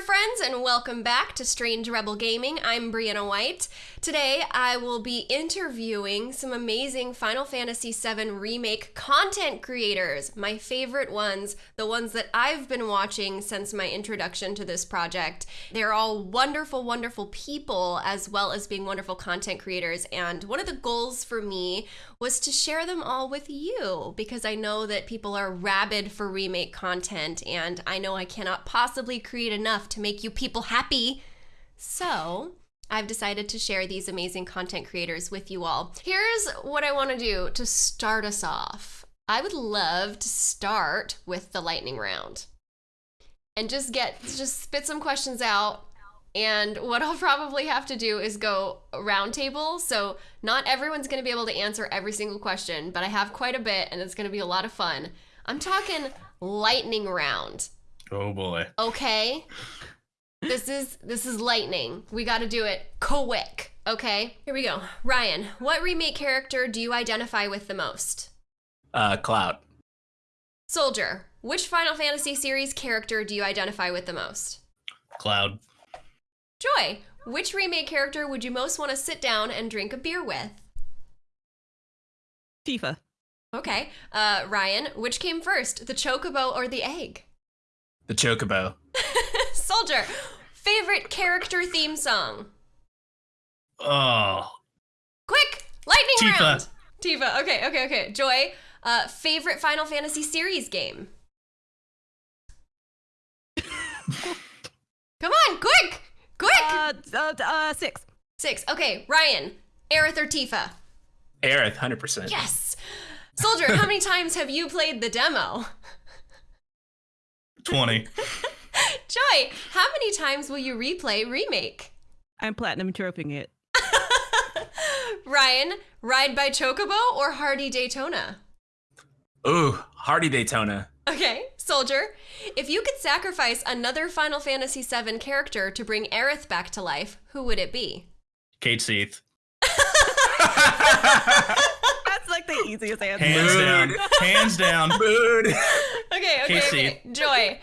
friends, and welcome back to Strange Rebel Gaming. I'm Brianna White. Today, I will be interviewing some amazing Final Fantasy VII Remake content creators, my favorite ones, the ones that I've been watching since my introduction to this project. They're all wonderful, wonderful people, as well as being wonderful content creators. And one of the goals for me was to share them all with you because I know that people are rabid for remake content, and I know I cannot possibly create enough to make you people happy. So, I've decided to share these amazing content creators with you all. Here's what I want to do to start us off. I would love to start with the lightning round and just get just spit some questions out and what I'll probably have to do is go roundtable. So not everyone's going to be able to answer every single question, but I have quite a bit and it's going to be a lot of fun. I'm talking lightning round. Oh boy. Okay. This is this is lightning. We got to do it quick. Okay. Here we go. Ryan, what remake character do you identify with the most? Uh, Cloud. Soldier, which Final Fantasy series character do you identify with the most? Cloud. Joy, which remake character would you most want to sit down and drink a beer with? Tifa. Okay. Uh, Ryan, which came first, the chocobo or the egg? The Chocobo. Soldier, favorite character theme song? Oh. Quick, lightning Tifa. round. Tifa. Okay, okay, okay. Joy, uh, favorite Final Fantasy series game? Come on, quick, quick. Uh, uh, uh, six. Six. Okay, Ryan, Aerith or Tifa? Aerith, 100%. Yes. Soldier, how many times have you played the demo? 20. Joy, how many times will you replay remake? I'm platinum troping it. Ryan, Ride by Chocobo or Hardy Daytona? Ooh, Hardy Daytona. Okay, Soldier, if you could sacrifice another Final Fantasy VII character to bring Aerith back to life, who would it be? Cait Sith. That's like the easiest answer. Hands Mood. down. Hands down. Mood. Okay, okay, Casey. okay. Joy,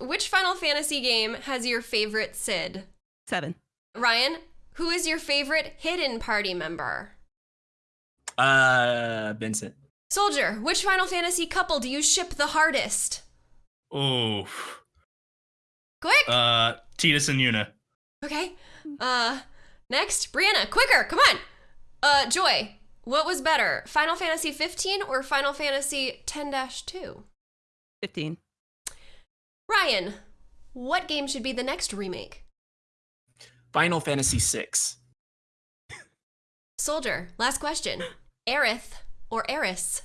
which Final Fantasy game has your favorite Sid? Seven. Ryan, who is your favorite hidden party member? Uh, Vincent. Soldier, which Final Fantasy couple do you ship the hardest? Ooh. Quick! Uh, Tidus and Yuna. Okay. Uh, next, Brianna, quicker, come on. Uh, Joy, what was better, Final Fantasy 15 or Final Fantasy 10-2? 15. Ryan, what game should be the next remake? Final Fantasy VI. Soldier, last question. Aerith or Aeris?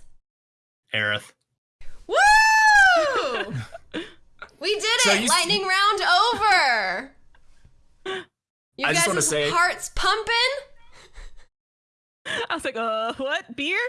Aerith. Woo! we did So it! you- Lightning round over! You I just guys' wanna say- hearts pumping? I was like, uh, what? Beer?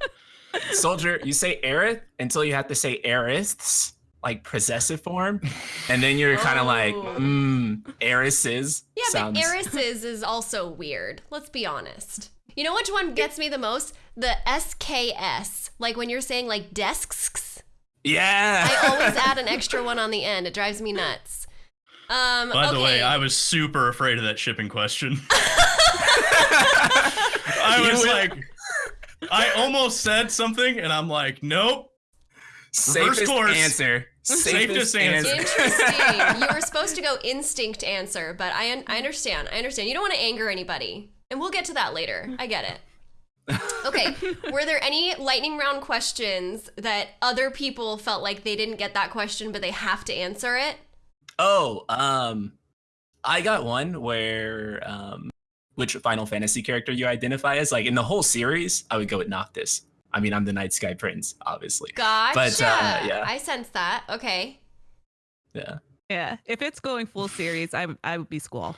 Soldier, you say Aerith until you have to say Aeriths, like possessive form. And then you're kind of like, Oh. mmm, Aerises. Yeah, sounds... but Aeris's is also weird. Let's be honest. You know which one gets me the most? The SKS. Like when you're saying like desks. Yeah. I always add an extra one on the end. It drives me nuts. Um, By okay. the way, I was super afraid of that shipping question. I was like, I almost said something, and I'm like, nope. Safest course. answer. Safest answer. Interesting. you were supposed to go instinct answer, but I un- I understand. I understand. You don't want to anger anybody, and we'll get to that later. I get it. Okay. Were there any lightning round questions that other people felt like they didn't get that question, but they have to answer it? Oh, um, I got one where um, which Final Fantasy character you identify as? Like in the whole series, I would go with Noctis. I mean, I'm the Night Sky Prince, obviously. Gotcha. But, uh, yeah. I sense that. Okay. Yeah. yeah. If it's going full series, I, I would be Squall.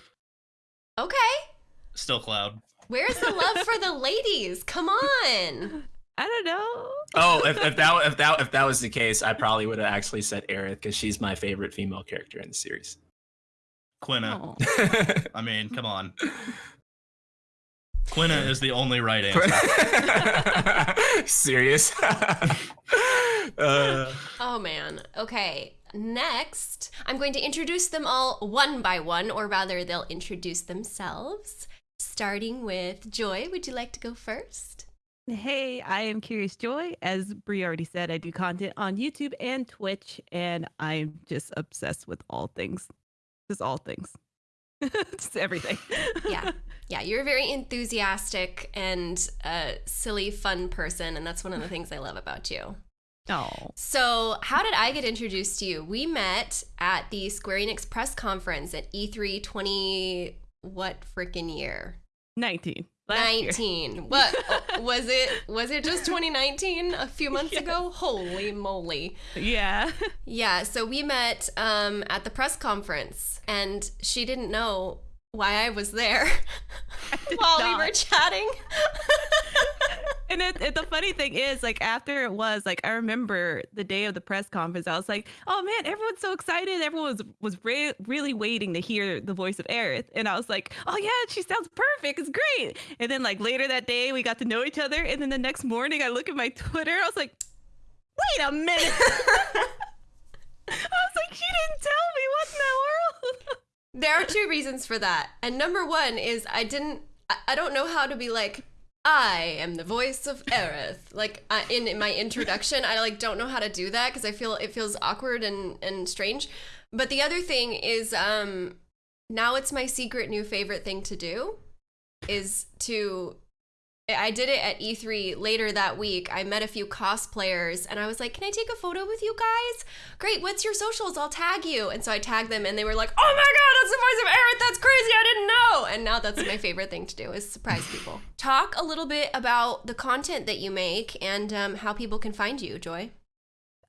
Okay. Still Cloud. Where's the love for the ladies? Come on. I don't know. Oh, if, if that if that if that was the case, I probably would have actually said Aerith because she's my favorite female character in the series. Quina. Oh. I mean, come on. Quina is the only right answer. Serious. uh, Oh man. Okay. next, I'm going to introduce them all one by one, or rather, they'll introduce themselves. Starting with Joy, would you like to go first? Hey, I am Curious Joy. As Brie already said, I do content on YouTube and Twitch, and I'm just obsessed with all things. Just all things. just everything. Yeah. Yeah, you're a very enthusiastic and uh, silly, fun person, and that's one of the things I love about you. Oh. So, how did I get introduced to you? We met at the Square Enix press conference at E E3 20 what freaking year? 19. Last year. 19. What was it? Was it just 2019 a few months Yes. ago? Holy moly. Yeah. Yeah, so we met um, at the press conference, and she didn't know why I was there while we were chatting. And it, it, the funny thing is, like after it was, like I remember the day of the press conference, I was like, "Oh man, everyone's so excited! Everyone was was re- really waiting to hear the voice of Aerith." And I was like, "Oh yeah, she sounds perfect. It's great." And then like later that day, we got to know each other. And then the next morning, I look at my Twitter, I was like, "Wait a minute!" I was like, "She didn't tell me what in the world." There are two reasons for that. And number one is I didn't, I, don't know how to be like, I am the voice of Aerith. Like uh, in, in my introduction, I like don't know how to do that because I feel it feels awkward and, and strange. But the other thing is, um, now it's my secret new favorite thing to do is to I did it at E3 later that week. I met a few cosplayers and I was like, Can I take a photo with you guys? Great, what's your socials? I'll tag you. And so I tagged them and they were like, Oh my god, that's the voice of Aerith. That's crazy. I didn't know. And now that's my favorite thing to do is surprise people. Talk a little bit about the content that you make and um, how people can find you, Joy.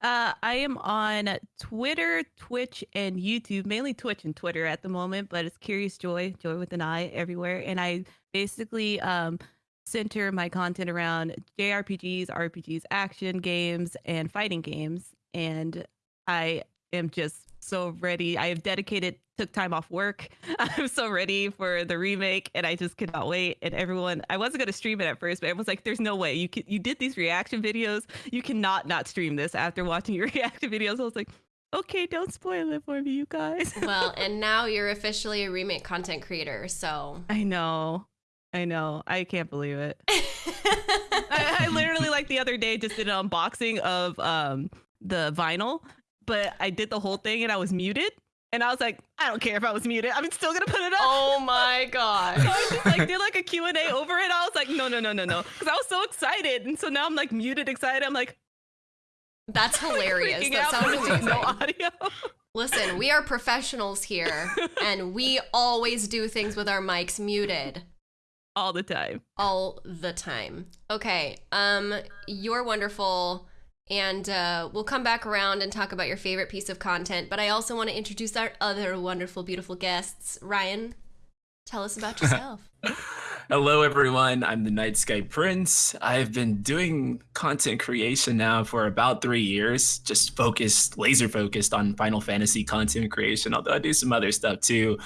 Uh, I am on Twitter, Twitch, and YouTube, mainly Twitch and Twitter at the moment, but it's Curious Joy, Joy with an I everywhere. And I basically um, center my content around JRPGs, RPGs, action games, and fighting games. And I am just so ready. I have dedicated, took time off work. I'm so ready for the remake, and I just cannot wait. And everyone, I wasn't gonna stream it at first, but everyone's like, "There's no way you can, you did these reaction videos. You cannot not stream this." After watching your reaction videos, I was like, "Okay, don't spoil it for me, you guys." Well, and now you're officially a remake content creator, so. I know, I know, I can't believe it. I, I literally like the other day just did an unboxing of um the vinyl, but I did the whole thing and I was muted. And I was like, I don't care if I was muted. I'm still gonna put it up. oh my god. So I just like did like a Q&A over it. I was like, no, no, no, no, no. Because I was so excited. And so now I'm like muted excited. I'm like That's hilarious. That sounds amazing. no audio. Listen, we are professionals here, and we always do things with our mics muted All the time. all the time. Okay, um, you're wonderful, and uh, we'll come back around and talk about your favorite piece of content. But I also want to introduce our other wonderful, beautiful guests. Ryan, tell us about yourself. Hello, everyone. I'm the Night Sky Prince. I've been doing content creation now for about three years, just focused, laser focused on Final Fantasy content creation, although I do some other stuff too.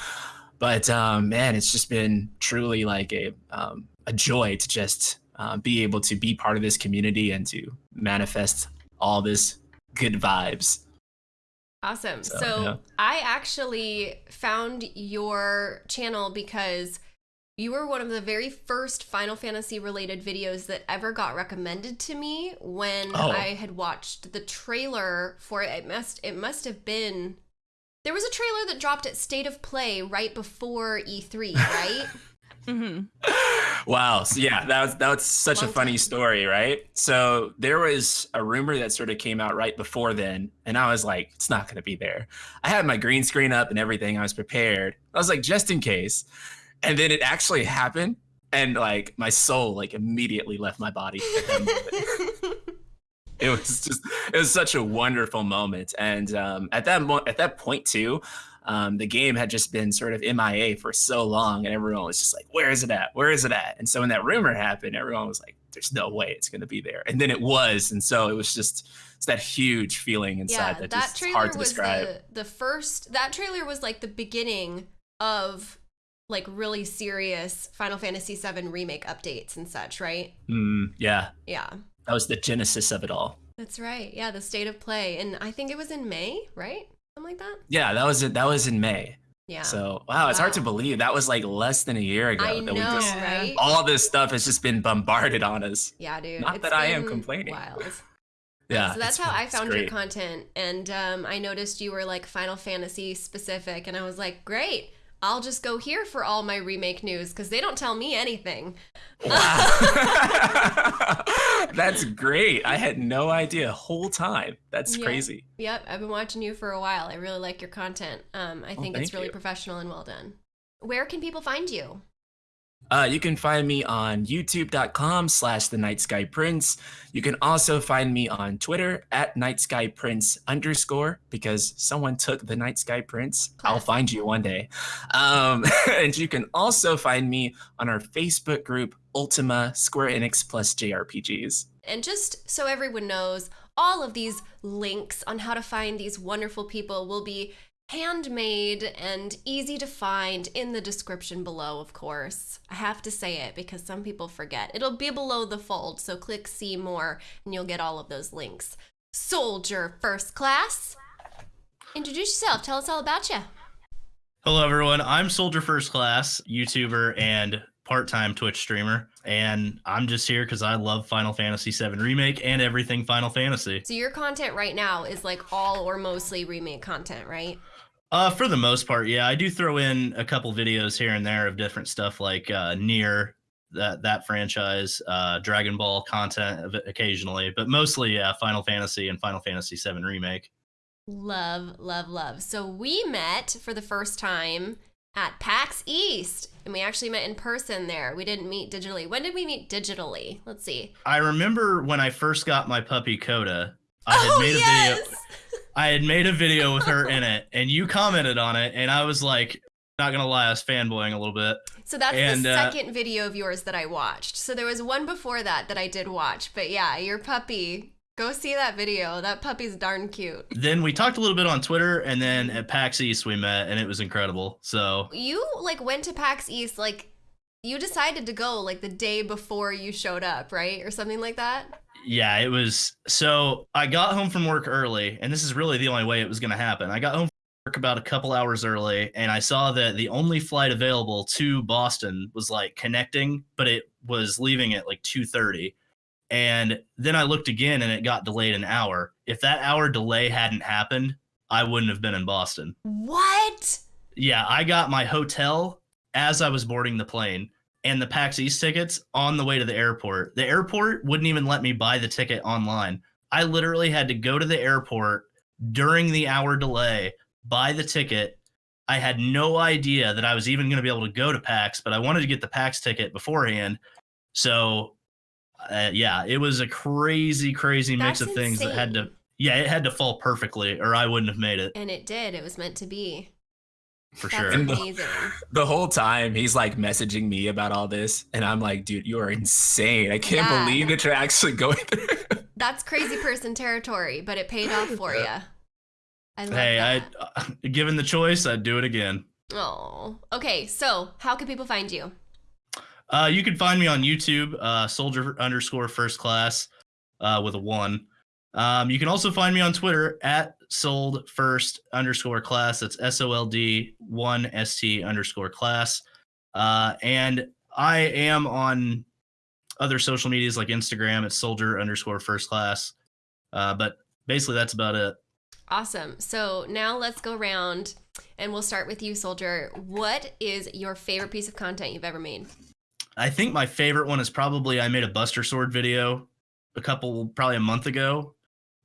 But um, man, it's just been truly like a, um, a joy to just uh, be able to be part of this community and to manifest all this good vibes. Awesome. So, So, yeah. I actually found your channel because you were one of the very first Final Fantasy related videos that ever got recommended to me when Oh. I had watched the trailer for it. It must it must have been there was a trailer that dropped at State of Play right before E3, right? hmm Wow. So yeah, that was that was such a funny time. story, right? So there was a rumor that sort of came out right before then, and I was like, it's not gonna be there. I had my green screen up and everything. I was prepared. I was like, just in case. And then it actually happened, and like my soul like immediately left my body. at that moment. it was just it was such a wonderful moment and um, at that mo- at that point too um, the game had just been sort of mia for so long and everyone was just like where is it at where is it at and so when that rumor happened everyone was like there's no way it's going to be there and then it was and so it was just it's that huge feeling inside yeah, that, that just hard to was describe the the first. That trailer was like the beginning of like really serious Final Fantasy VII remake updates and such, right? Mm, yeah Yeah. That was the genesis of it all That's right. Yeah, the state of play. And I think it was in May, right? Something like that? Yeah, that was it. That was in May. Yeah. So wow, it's hard to believe that was like less than a year ago. I that know, we just right? all this stuff has just been bombarded on us. Yeah, dude. Not that I am complaining. Wild. Yeah. so that's how I found your content. And um, I noticed you were like Final Fantasy specific. And I was like, great. I'll just go here for all my remake news because they don't tell me anything. Wow. That's great. I had no idea whole time. That's Yeah. crazy. Yep, I've been watching you for a while. I really like your content. Um, I Oh, think it's really you. professional and well done. Where can people find you? Uh, you can find me on youtube.com slash the night sky prince. You can also find me on Twitter at night sky prince underscore because someone took the night sky prince. I'll find you one day. Um, and you can also find me on our Facebook group, Ultima Square Enix Plus JRPGs. And just so everyone knows, all of these links on how to find these wonderful people will be handmade and easy to find in the description below, of course. I have to say it because some people forget. It'll be below the fold, so click see more and you'll get all of those links. Soldier First Class, introduce yourself. Tell us all about you. Hello, everyone. I'm Soldier First Class, YouTuber and part-time Twitch streamer, and I'm just here because I love Final Fantasy VII Remake and everything Final Fantasy. So your content right now is like all or mostly remake content, right? Uh, for the most part, yeah, I do throw in a couple videos here and there of different stuff like uh, NieR that that franchise, uh, Dragon Ball content occasionally, but mostly yeah, Final Fantasy and Final Fantasy VII Remake. Love, love, love. So we met for the first time at PAX East, and we actually met in person there. We didn't meet digitally. When did we meet digitally? Let's see. I remember when I first got my puppy Coda, I had oh made a yes. video. I had made a video with her in it, and you commented on it, and I was like, not gonna lie, I was fanboying a little bit. So that's And, the uh, second video of yours that I watched. So there was one before that that I did watch. But yeah, your puppy. Go see that video. That puppy's darn cute. Then we talked a little bit on Twitter, and then at PAX East we met, and it was incredible. So You like went to PAX East like you decided to go like the day before you showed up, right? Or something like that? Yeah, it was. So I got home from work early, and this is really the only way it was gonna happen. I got home from work about a couple hours early, and I saw that the only flight available to Boston was like connecting, but it was leaving at like two thirty. And then I looked again, and it got delayed an hour. If that hour delay hadn't happened, I wouldn't have been in Boston. What? Yeah, I got my hotel as I was boarding the plane and the PAX East tickets on the way to the airport. The airport wouldn't even let me buy the ticket online. I literally had to go to the airport during the hour delay, buy the ticket. I had no idea that I was even going to be able to go to PAX, but I wanted to get the PAX ticket beforehand. So, uh, yeah, it was a crazy, crazy mix That's of things that had to, yeah, it had to fall perfectly or I wouldn't have made it And it did. It was meant to be. For That's sure. The- amazing. The whole time he's like messaging me about all this, and I'm like, dude, you are insane. I can't Yeah. believe that you're actually going through. That's crazy person territory, but it paid off for you. I love Hey, that. I uh, given the choice, I'd do it again. Oh, okay. So, how can people find you? Uh, you can find me on YouTube, uh, soldier underscore first class, uh, with a one. Um, you can also find me on Twitter at sold first underscore class. That's S O L D one S T underscore class. Uh, and I am on other social medias like Instagram at soldier underscore first class. Uh, but basically, that's about it. Awesome. So now let's go around, and we'll start with you, Soldier. What is your favorite piece of content you've ever made? I think my favorite one is probably I made a Buster Sword video a couple, probably a month ago,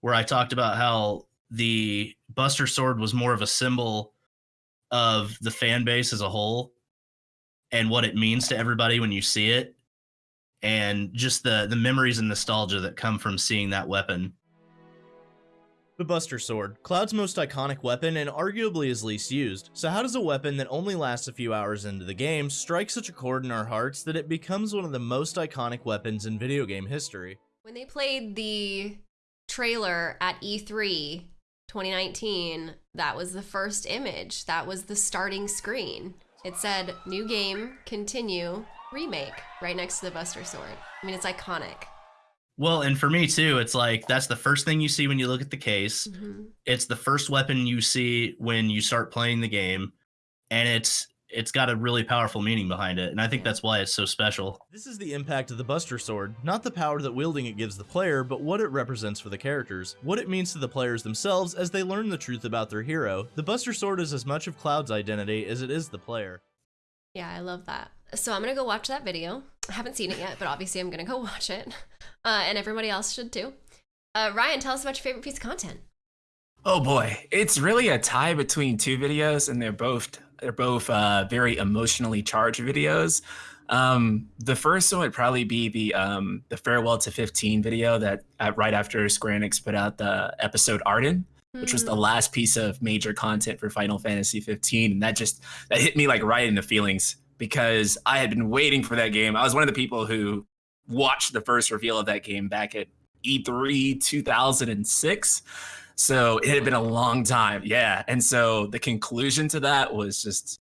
where I talked about how the Buster Sword was more of a symbol of the fan base as a whole and what it means to everybody when you see it and just the the memories and nostalgia that come from seeing that weapon The Buster Sword, Cloud's most iconic weapon and arguably his least used. So how does a weapon that only lasts a few hours into the game strike such a chord in our hearts that it becomes one of the most iconic weapons in video game history? When they played the trailer at E E3 2019, that was the first image. That was the starting screen. It said new game, continue, remake right next to the Buster Sword. I mean, it's iconic. Well, and for me too, it's like that's the first thing you see when you look at the case. Mhm. It's the first weapon you see when you start playing the game, and it's it's got a really powerful meaning behind it, and I think that's why it's so special. This is the impact of the Buster Sword, not the power that wielding it gives the player, but what it represents for the characters, what it means to the players themselves as they learn the truth about their hero. The Buster Sword is as much of Cloud's identity as it is the player. Yeah, I love that. So I'm gonna go watch that video. I haven't seen it yet, but obviously I'm gonna go watch it, uh, and everybody else should too. Uh, Ryan, tell us about your favorite piece of content. Oh boy, it's really a tie between two videos, and they're both they're both uh, very emotionally charged videos. Um, the first one would probably be the um, the farewell to 15 video that uh, right after Square Enix put out the episode Ardyn, which was the Mhm. last piece of major content for Final Fantasy 15, and that just that hit me like right in the feelings because I had been waiting for that game. I was one of the people who watched the first reveal of that game back at E E3 2006. So it had been a long time. Yeah. And so the conclusion to that was just,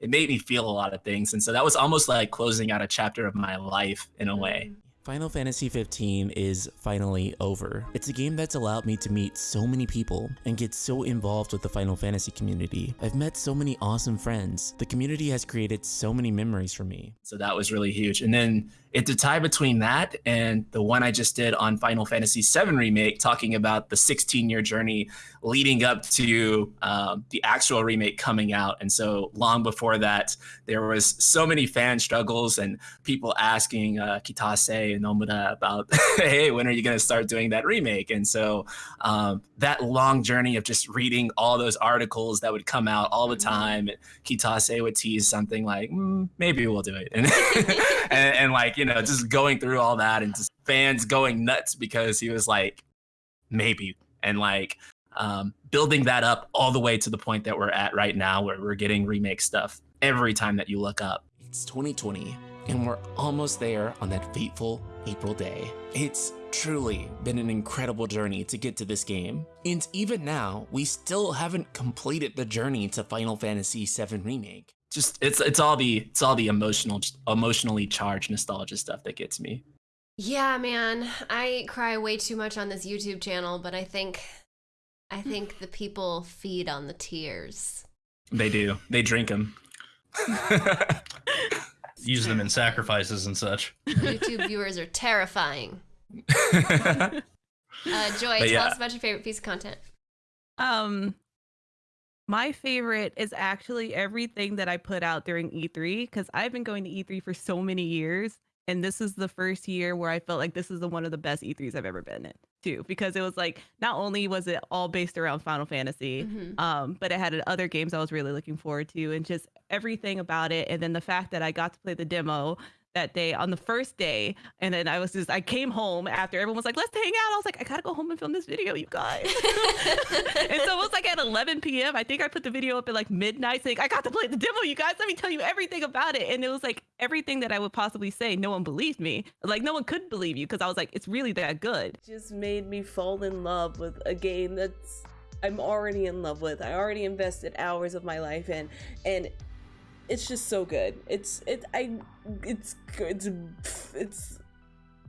it made me feel a lot of things. And so that was almost like closing out a chapter of my life in a way. Mm. Final Fantasy 15 is finally over. It's a game that's allowed me to meet so many people and get so involved with the Final Fantasy community. I've met so many awesome friends. The community has created so many memories for me. So that was really huge. And then it's a tie between that and the one I just did on Final Fantasy VII Remake, talking about the 16 year journey leading up to um, the actual remake coming out. And so long before that, there was so many fan struggles and people asking uh, Kitase Nomura about, hey, when are you going to start doing that remake? And so um, that long journey of just reading all those articles that would come out all the time, Kitase would tease something like, mm, maybe we'll do it. And, and, and like, you know, just going through all that and just fans going nuts because he was like, maybe. And like, um, building that up all the way to the point that we're at right now where we're getting remake stuff every time that you look up. It's 2020, and we're almost there on that fateful April day. It's truly been an incredible journey to get to this game. And even now, we still haven't completed the journey to Final Fantasy VII Remake. Just it's it's all the it's all the emotional emotionally charged nostalgia stuff that gets me. Yeah, man, I cry way too much on this YouTube channel, but I think, I hmm. think the people feed on the tears. They do. They drink them. Use them in sacrifices and such. YouTube viewers are terrifying. Uh, Joy, But tell yeah. us about your favorite piece of content. Um, my favorite is actually everything that I put out during E3 because I've been going to E3 for so many years, and this is the first year where I felt like this is the one of the best E3s I've ever been in too. Because it was like not only was it all based around Final Fantasy, Mhm. um, but it had other games I was really looking forward to, and just everything about it. And then the fact that I got to play the demo that day on the first day, and then I was just I came home after everyone was like, "Let's hang out." I was like, "I gotta go home and film this video, you guys." and so it was like at 11 p.m. I think I put the video up at like midnight, saying, "I got to play the demo, you guys. Let me tell you everything about it." And it was like everything that I would possibly say. No one believed me. Like no one could believe you because I was like, "It's really that good." just made me fall in love with a game that's I'm already in love with. I already invested hours of my life in, and it's just so good. It's it I it's it's it's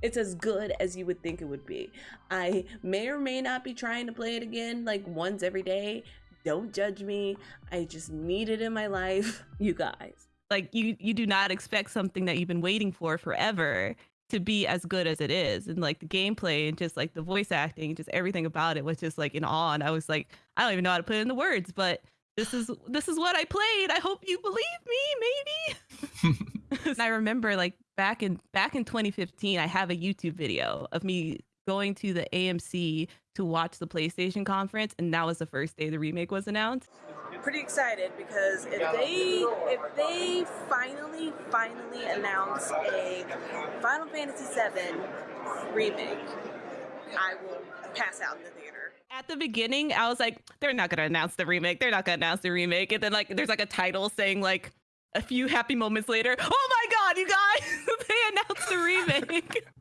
it's as good as you would think it would be. I may or may not be trying to play it again like once every day. Don't judge me. I just need it in my life, you guys. Like you, you do not expect something that you've been waiting for forever to be as good as it is and like the gameplay and just like the voice acting just everything about it was just like in awe and i was like i don't even know how to put it the words but this is this is what i played. I hope you believe me maybe. And i remember like back in back in 2015 i have a youtube video of me going to the amc to watch the playstation conference and that was the first day the remake was announced. Pretty excited because if they if they finally finally announce a Final Fantasy VII remake, I will pass out in the theater. At the beginning, I was like, they're not gonna announce the remake. They're not gonna announce the remake. And then like there's like a title saying like a few happy moments later, oh my god, you guys, they announced the remake.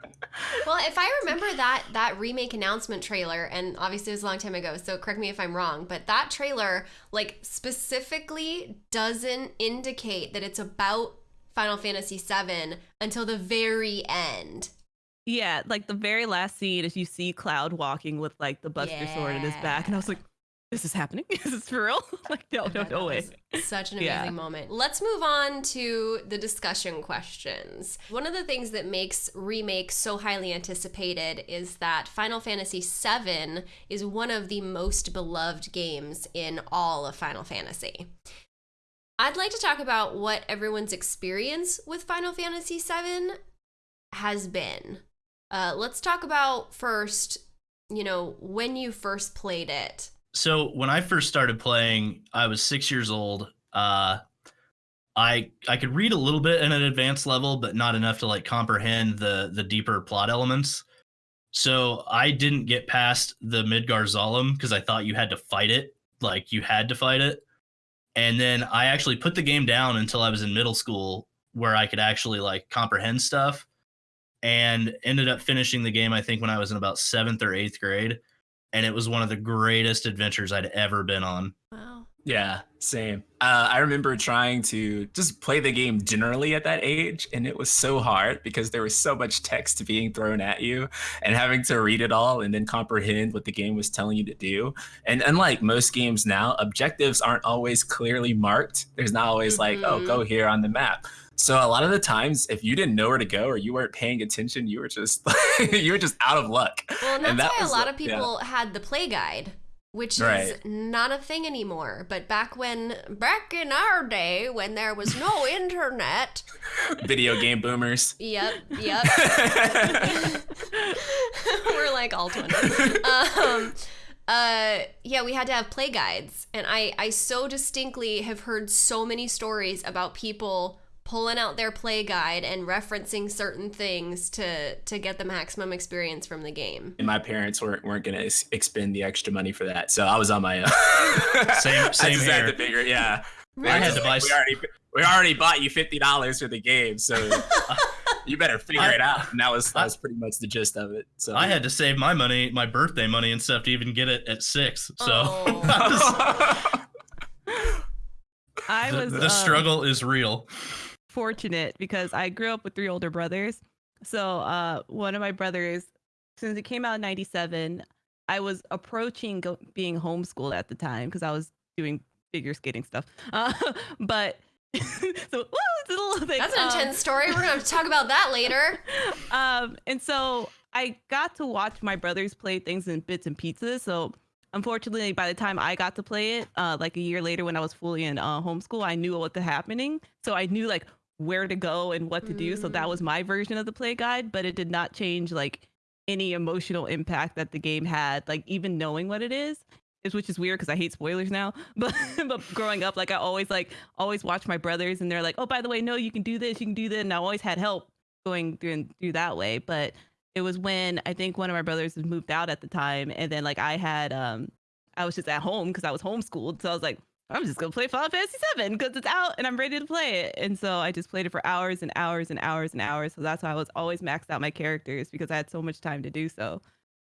Well, if I remember that that remake announcement trailer, and obviously it was a long time ago, so correct me if I'm wrong, but that trailer like specifically doesn't indicate that it's about Final Fantasy VII until the very end. Yeah, like the very last scene is you see Cloud walking with like the Buster sword in his back, and I was like, "This is happening? Is this for real?" like, no, oh no, no way. Such an amazing Yeah. moment. Let's move on to the discussion questions. One of the things that makes remake so highly anticipated is that Final Fantasy VII is one of the most beloved games in all of Final Fantasy. I'd like to talk about what everyone's experience with Final Fantasy VII has been. Uh, let's talk about first, you know, when you first played it. So when I first started playing, I was six years old. Uh, I I could read a little bit in an advanced level, but not enough to like comprehend the the deeper plot elements. So I didn't get past the Midgar Zolom because I thought you had to fight it, like you had to fight it. And then I actually put the game down until I was in middle school, where I could actually like comprehend stuff, and ended up finishing the game. I think when I was in about seventh or eighth grade and it was one of the greatest adventures I'd ever been on. Wow. Yeah, same. Uh, I remember trying to just play the game generally at that age, and it was so hard because there was so much text being thrown at you and having to read it all and then comprehend what the game was telling you to do. And unlike most games now, objectives aren't always clearly marked. There's not always like, oh, go here on the map. So a lot of the times, if you didn't know where to go or you weren't paying attention, you were just you were just out of luck. Well, and that's And that why a lot of people had the play guide, which is not a thing anymore. But back when, back in our day, when there was no internet, Video game boomers. yep, yep, we're like all twenty. Um, uh, yeah, we had to have play guides, and I, I so distinctly have heard so many stories about people pulling out their play guide and referencing certain things to to get the maximum experience from the game. and my parents weren't weren't gonna ex- expend the extra money for that, so I was on my own. Same- I same just had here. to figure, yeah. I had to buy. We already we already bought you fifty dollars for the game, so you better figure I- it out. And that was that was pretty much the gist of it. So I had to save my money, my birthday money and stuff to even get it at six. So Oh. I I was- was the, the uh, struggle is real. Fortunate because I grew up with three older brothers. So uh, one of my brothers, since it came out in '97, I was approaching go- being homeschooled at the time because I was doing figure skating stuff. Uh, but so woo, it's a little thing. That's an Um, intense story. We're gonna to talk about that later. um, and so I got to watch my brothers play things in bits and pieces. So unfortunately, by the time I got to play it, uh, like a year later when I was fully in uh, homeschool, I knew what was happening. So I knew like where to go and what to do. So that was my version of the play guide, but it did not change like any emotional impact that the game had. Like even knowing what it is. Is, which is weird because I hate spoilers now. But but growing up, like I always like always watch my brothers, and they're like, "Oh, by the way, no, you can do this, you can do that," and I always had help going through and through that way. But it was when I think one of my brothers had moved out at the time, and then like I had um I was just at home because I was homeschooled, so I was like, I'm just gonna play Final Fantasy VII because it's out and I'm ready to play it. And so I just played it for hours and hours and hours and hours. So that's why I was always maxed out my characters because I had so much time to do so.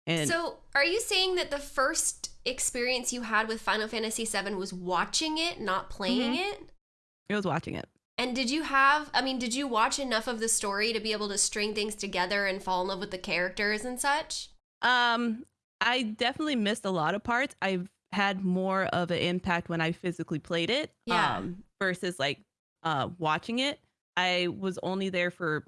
And so, are you saying that the first experience you had with Final Fantasy VII was watching it, not playing Mhm. it? I was watching it. And did you have? I mean, did you watch enough of the story to be able to string things together and fall in love with the characters and such? Um, I definitely missed a lot of parts. I've had more of an impact when I physically played it. Yeah. Um, versus like uh watching it. I was only there for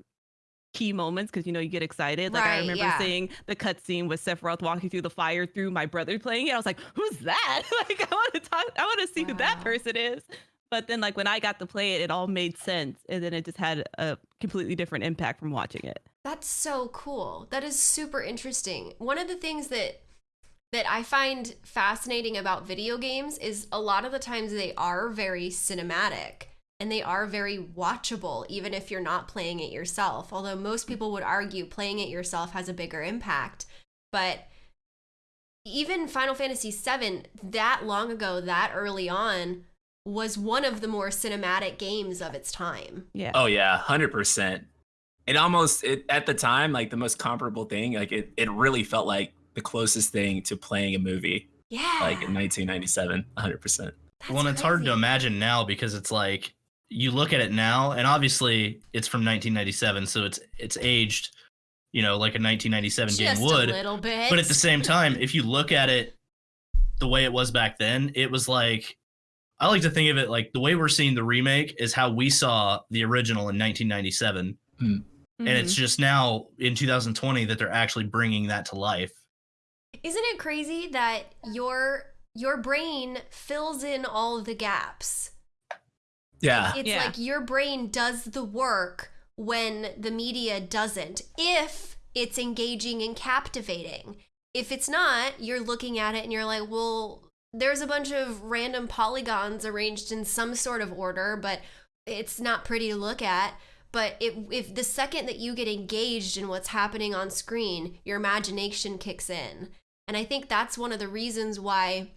key moments because you know you get excited. Like I remember yeah. seeing the cutscene with Sephiroth walking through the fire through my brother playing it. I was like, "Who's that?" like I want to talk. I want to see who that person is. But then, like when I got to play it, it all made sense, and then it just had a completely different impact from watching it. That's so cool. That is super interesting. One of the things that that I find fascinating about video games is a lot of the times they are very cinematic and they are very watchable even if you're not playing it yourself. Although most people would argue playing it yourself has a bigger impact. But even Final Fantasy VII that long ago, that early on was one of the more cinematic games of its time. Yeah. Oh yeah, hundred percent. It almost it at the time like the most comparable thing. Like it, it really felt like the closest thing to playing a movie. Yeah. Like in 1997, 100. percent That's well, and it's hard to imagine now because it's like you look at it now, and obviously it's from 1997, so it's it's aged you know, like a 1997 game would. a little bit. But at the same time, if you look at it the way it was back then, it was like I like to think of it like the way we're seeing the remake is how we saw the original in 1997, hmm. and it's mm-hmm. just now in 2020 that they're actually bringing that to life. Isn't it crazy that your your brain fills in all the gaps? Yeah. It's Yeah. like your brain does the work when the media doesn't. If it's engaging and captivating. If it's not, you're looking at it and you're like, well, there's a bunch of random polygons arranged in some sort of order, but it's not pretty to look at. But if, if the second that you get engaged in what's happening on screen, your imagination kicks in. And I think that's one of the reasons why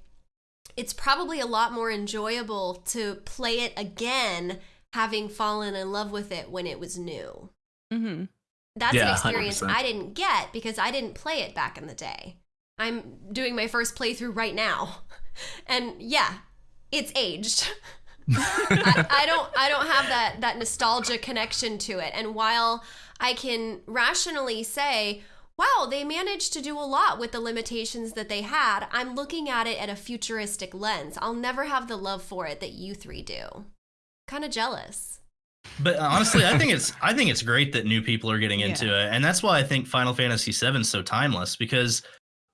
it's probably a lot more enjoyable to play it again having fallen in love with it when it was new. hmm That's Yeah, an experience 100%. I didn't get because I didn't play it back in the day. I'm doing my first playthrough right now. And yeah, it's aged. I, I don't I don't have that that nostalgia connection to it. And while I can rationally say, wow, they managed to do a lot with the limitations that they had, I'm looking at it at a futuristic lens. I'll never have the love for it that you three do. Kind of jealous. But uh, honestly, I think it's I think it's great that new people are getting into it, and that's why I think Final Fantasy VII is so timeless because,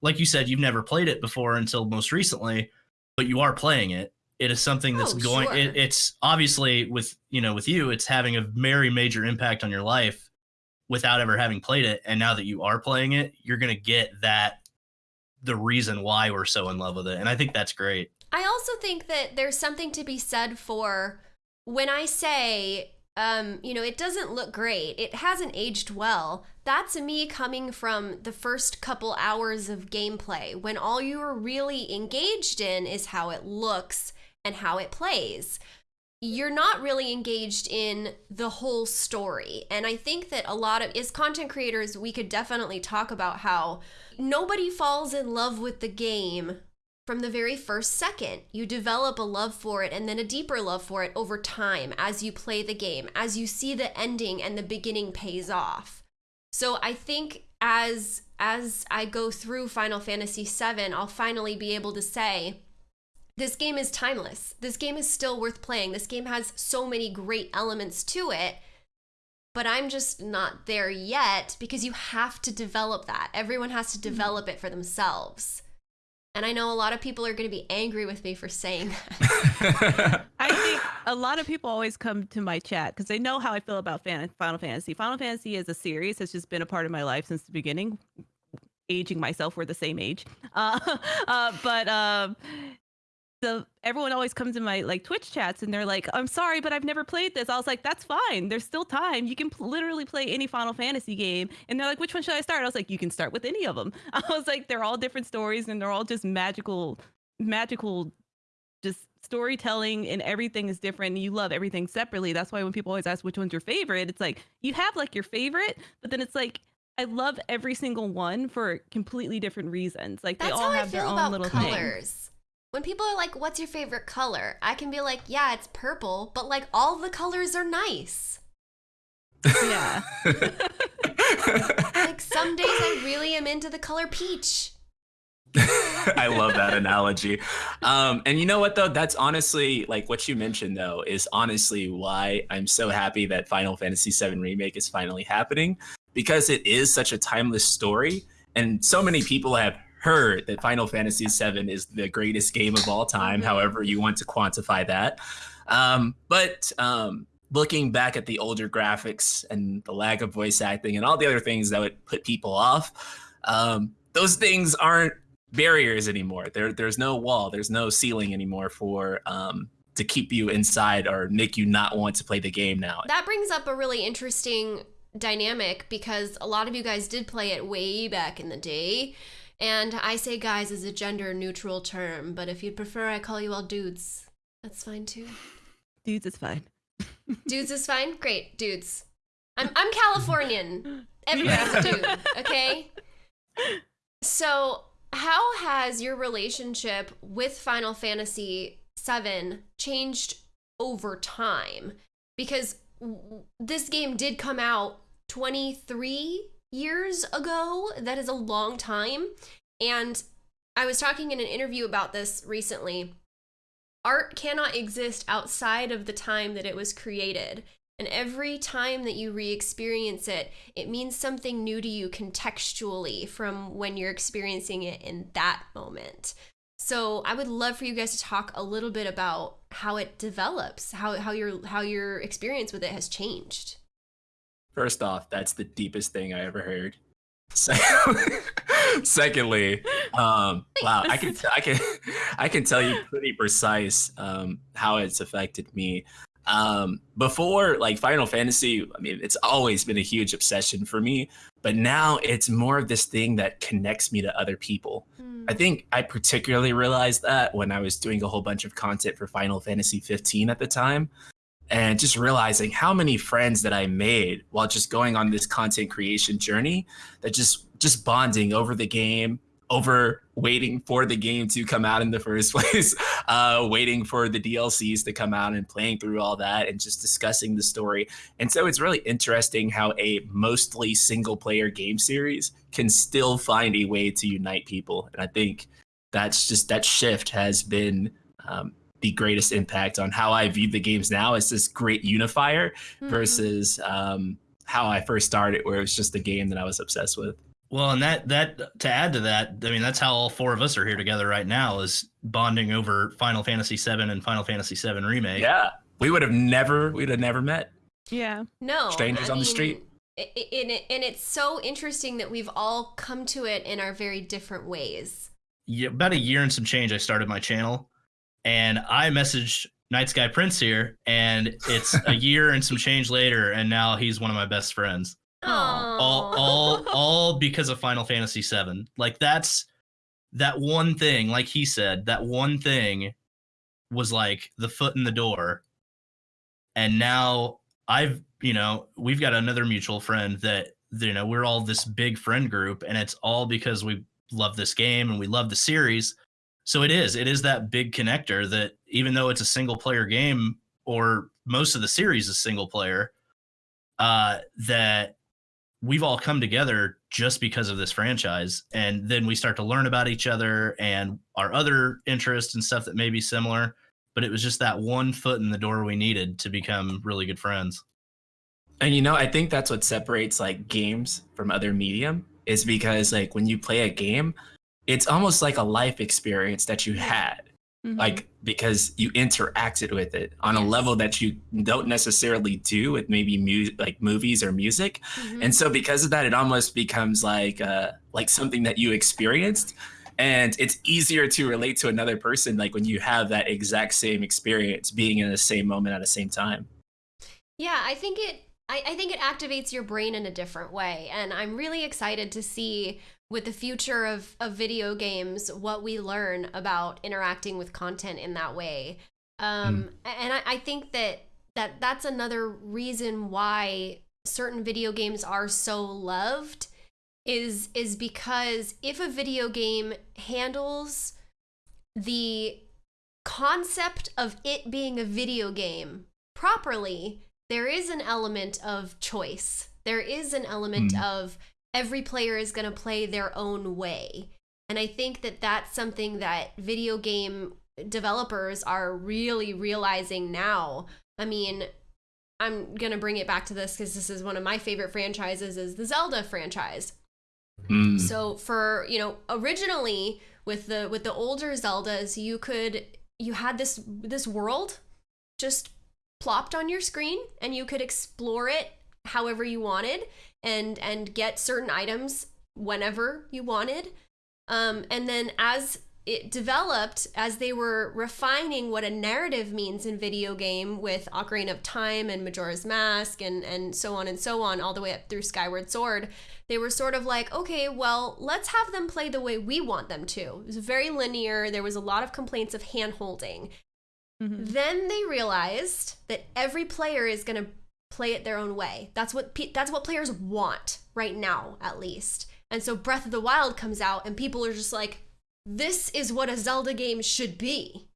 like you said, you've never played it before until most recently, but you are playing it. It is something that's Oh, going. sure. It, it's obviously with you know with you, it's having a very major impact on your life without ever having played it, and now that you are playing it, you're gonna get that the reason why we're so in love with it, and I think that's great. I also think that there's something to be said for when I say, um, you know, it doesn't look great, it hasn't aged well. That's me coming from the first couple hours of gameplay when all you are really engaged in is how it looks and how it plays. You're not really engaged in the whole story. And I think that a lot of, as content creators, we could definitely talk about how nobody falls in love with the game from the very first second. You develop a love for it and then a deeper love for it over time as you play the game, as you see the ending and the beginning pays off. So I think as as I go through Final Fantasy VII, I'll finally be able to say this game is timeless. This game is still worth playing. This game has so many great elements to it. But I'm just not there yet because you have to develop that. Everyone has to develop it for themselves. And I know a lot of people are going to be angry with me for saying that. I think a lot of people always come to my chat because they know how I feel about Final Fantasy. Final Fantasy is a series that's just been a part of my life since the beginning. Aging myself, we're the same age. Uh, uh, but um, the everyone always comes in my like Twitch chats and they're like, "I'm sorry, but I've never played this." I was like, "That's fine. There's still time. You can pl- literally play any Final Fantasy game." And they're like, "Which one should I start?" I was like, "You can start with any of them." I was like, "They're all different stories and they're all just magical, magical just storytelling and everything is different and you love everything separately that's why when people always ask which one's your favorite it's like you have like your favorite but then it's like i love every single one for completely different reasons like That's they all have their own little thing colors. When people are like, "What's your favorite color?" I can be like, "Yeah, it's purple," but like all the colors are nice. yeah Like some days I really am into the color peach. I love that analogy. Um, and you know what though? That's honestly like what you mentioned though is honestly why I'm so happy that Final Fantasy VII remake is finally happening because it is such a timeless story, and so many people have heard that Final Fantasy VII is the greatest game of all time. Mhm. However, you want to quantify that. Um, but um, looking back at the older graphics and the lack of voice acting and all the other things that would put people off, um, those things aren't barriers anymore. There, there's no wall, there's no ceiling anymore for um, to keep you inside or make you not want to play the game now. That brings up a really interesting dynamic because a lot of you guys did play it way back in the day. And I say guys is a gender neutral term, but if you'd prefer I call you all dudes, that's fine too. dudes it's fine Dudes is fine? Great, dudes. I'm I'm Californian. A dude, okay? So, how has your relationship with Final Fantasy VII changed over time? Because w- this game did come out 23 years ago. That is a long time. And I was talking in an interview about this recently. Art cannot exist outside of the time that it was created. And every time that you re experience it, it means something new to you contextually from when you're experiencing it in that moment. So I would love for you guys to talk a little bit about how it develops, how, how your how your experience with it has changed. First off, that's the deepest thing I ever heard. Secondly, um, wow, I can I can I can tell you pretty precise um, how it's affected me. Um, before like Final Fantasy, I mean, it's always been a huge obsession for me, but now it's more of this thing that connects me to other people. Hmm. I think I particularly realized that when I was doing a whole bunch of content for Final Fantasy 15 at the time and just realizing how many friends that I made while just going on this content creation journey that just just bonding over the game, over waiting for the game to come out in the first place, uh, waiting for the DLCs to come out and playing through all that and just discussing the story. And so it's really interesting how a mostly single player game series can still find a way to unite people. And I think that's just that shift has been um, the greatest impact on how I view the games now as this great unifier Mhm. versus um, how I first started, where it was just a game that I was obsessed with. Well, and that that to add to that, I mean, that's how all four of us are here together right now is bonding over Final Fantasy VII and Final Fantasy VII remake. Yeah, we would have never, we'd have never met. Yeah. No. Strangers I on the street. i- i- And, it, and it's so interesting that we've all come to it in our very different ways. Yeah, about a year and some change, I started my channel, and I messaged Night Sky Prince here, and it's a year and some change later, and now he's one of my best friends. Aw. all all all because of Final Fantasy VII. Like that's that one thing, like he said, that one thing was like the foot in the door. And now I've, you know, we've got another mutual friend that you know, we're all this big friend group and it's all because we love this game and we love the series. So it is, it is that big connector that even though it's a single player game or most of the series is single player, uh that we've all come together just because of this franchise. And then we start to learn about each other and our other interests and stuff that may be similar but it was just that one foot in the door we needed to become really good friends. And you know, I think that's what separates like games from other medium is because like when you play a game, it's almost like a life experience that you had. Mhm. Like because you interacted with it on a level that you don't necessarily do with maybe mu- like movies or music. Mhm. And so because of that, it almost becomes like uh like something that you experienced. And it's easier to relate to another person like when you have that exact same experience being in the same moment at the same time. Yeah, I think it I, I think it activates your brain in a different way. And I'm really excited to see with the future of, of video games what we learn about interacting with content in that way. Um, and I, I think that, that that's another reason why certain video games are so loved is is because if a video game handles the concept of it being a video game properly, there is an element of choice. There is an element Mm. of every player is going to play their own way. And I think that that's something that video game developers are really realizing now. I mean, I'm going to bring it back to this because this is one of my favorite franchises is the Zelda franchise. Mm. So for, you know, originally with the with the older Zeldas, you could you had this this world just plopped on your screen and you could explore it however you wanted and and get certain items whenever you wanted. Um and then as it developed as they were refining what a narrative means in video game with Ocarina of Time and Majora's Mask and and so on and so on all the way up through Skyward Sword they were sort of like, okay, well, let's have them play the way we want them to. It was very linear. There was a lot of complaints of hand holding. Mhm. Then they realized that every player is going to play it their own way. That's what pe- that's what players want right now, at least. And so Breath of the Wild comes out, and people are just like, "This is what a Zelda game should be,"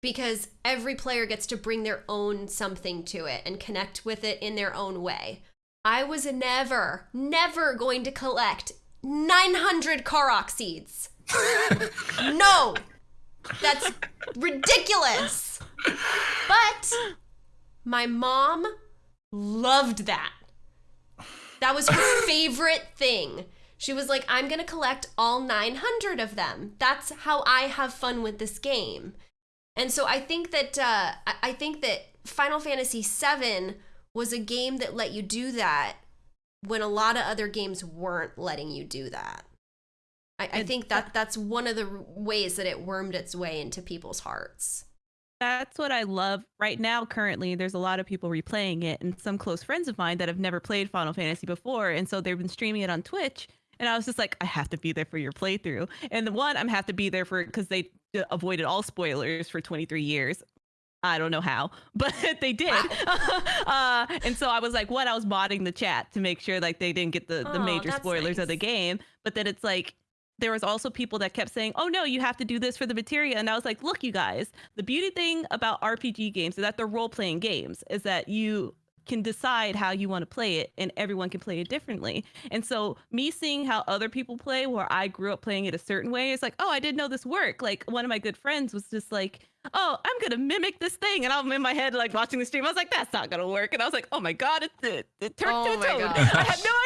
because every player gets to bring their own something to it and connect with it in their own way. I was never, never going to collect 900 Korok seeds. no, that's ridiculous. But my mom loved that. That was her favorite thing. She was like, I'm going to collect all 900 of them. That's how I have fun with this game. And so I think that uh, I think that Final Fantasy VII was a game that let you do that when a lot of other games weren't letting you do that. I, I think that that's one of the ways that it wormed its way into people's hearts. That's what I love right now. Currently, there's a lot of people replaying it, and some close friends of mine that have never played Final Fantasy before, and so they've been streaming it on Twitch. And I was just like, I have to be there for your playthrough. And the one, I'm have to be there for because they avoided all spoilers for 23 years. I don't know how, but they did. uh, and so I was like, what? I was modding the chat to make sure like they didn't get the, the Oh, major spoilers of the game. But then it's like there was also people that kept saying, "Oh no, you have to do this for the materia," and I was like, "Look, you guys, the beauty thing about RPG games is that they're role playing games. Is that you can decide how you want to play it, and everyone can play it differently. And so, me seeing how other people play, where I grew up playing it a certain way, is like, oh, I didn't know this worked. Like one of my good friends was just like, oh, I'm gonna mimic this thing, and I'm in my head like watching the stream. I was like, that's not gonna work, and I was like, oh my god, it it, it turned Oh to a toad. I had no idea.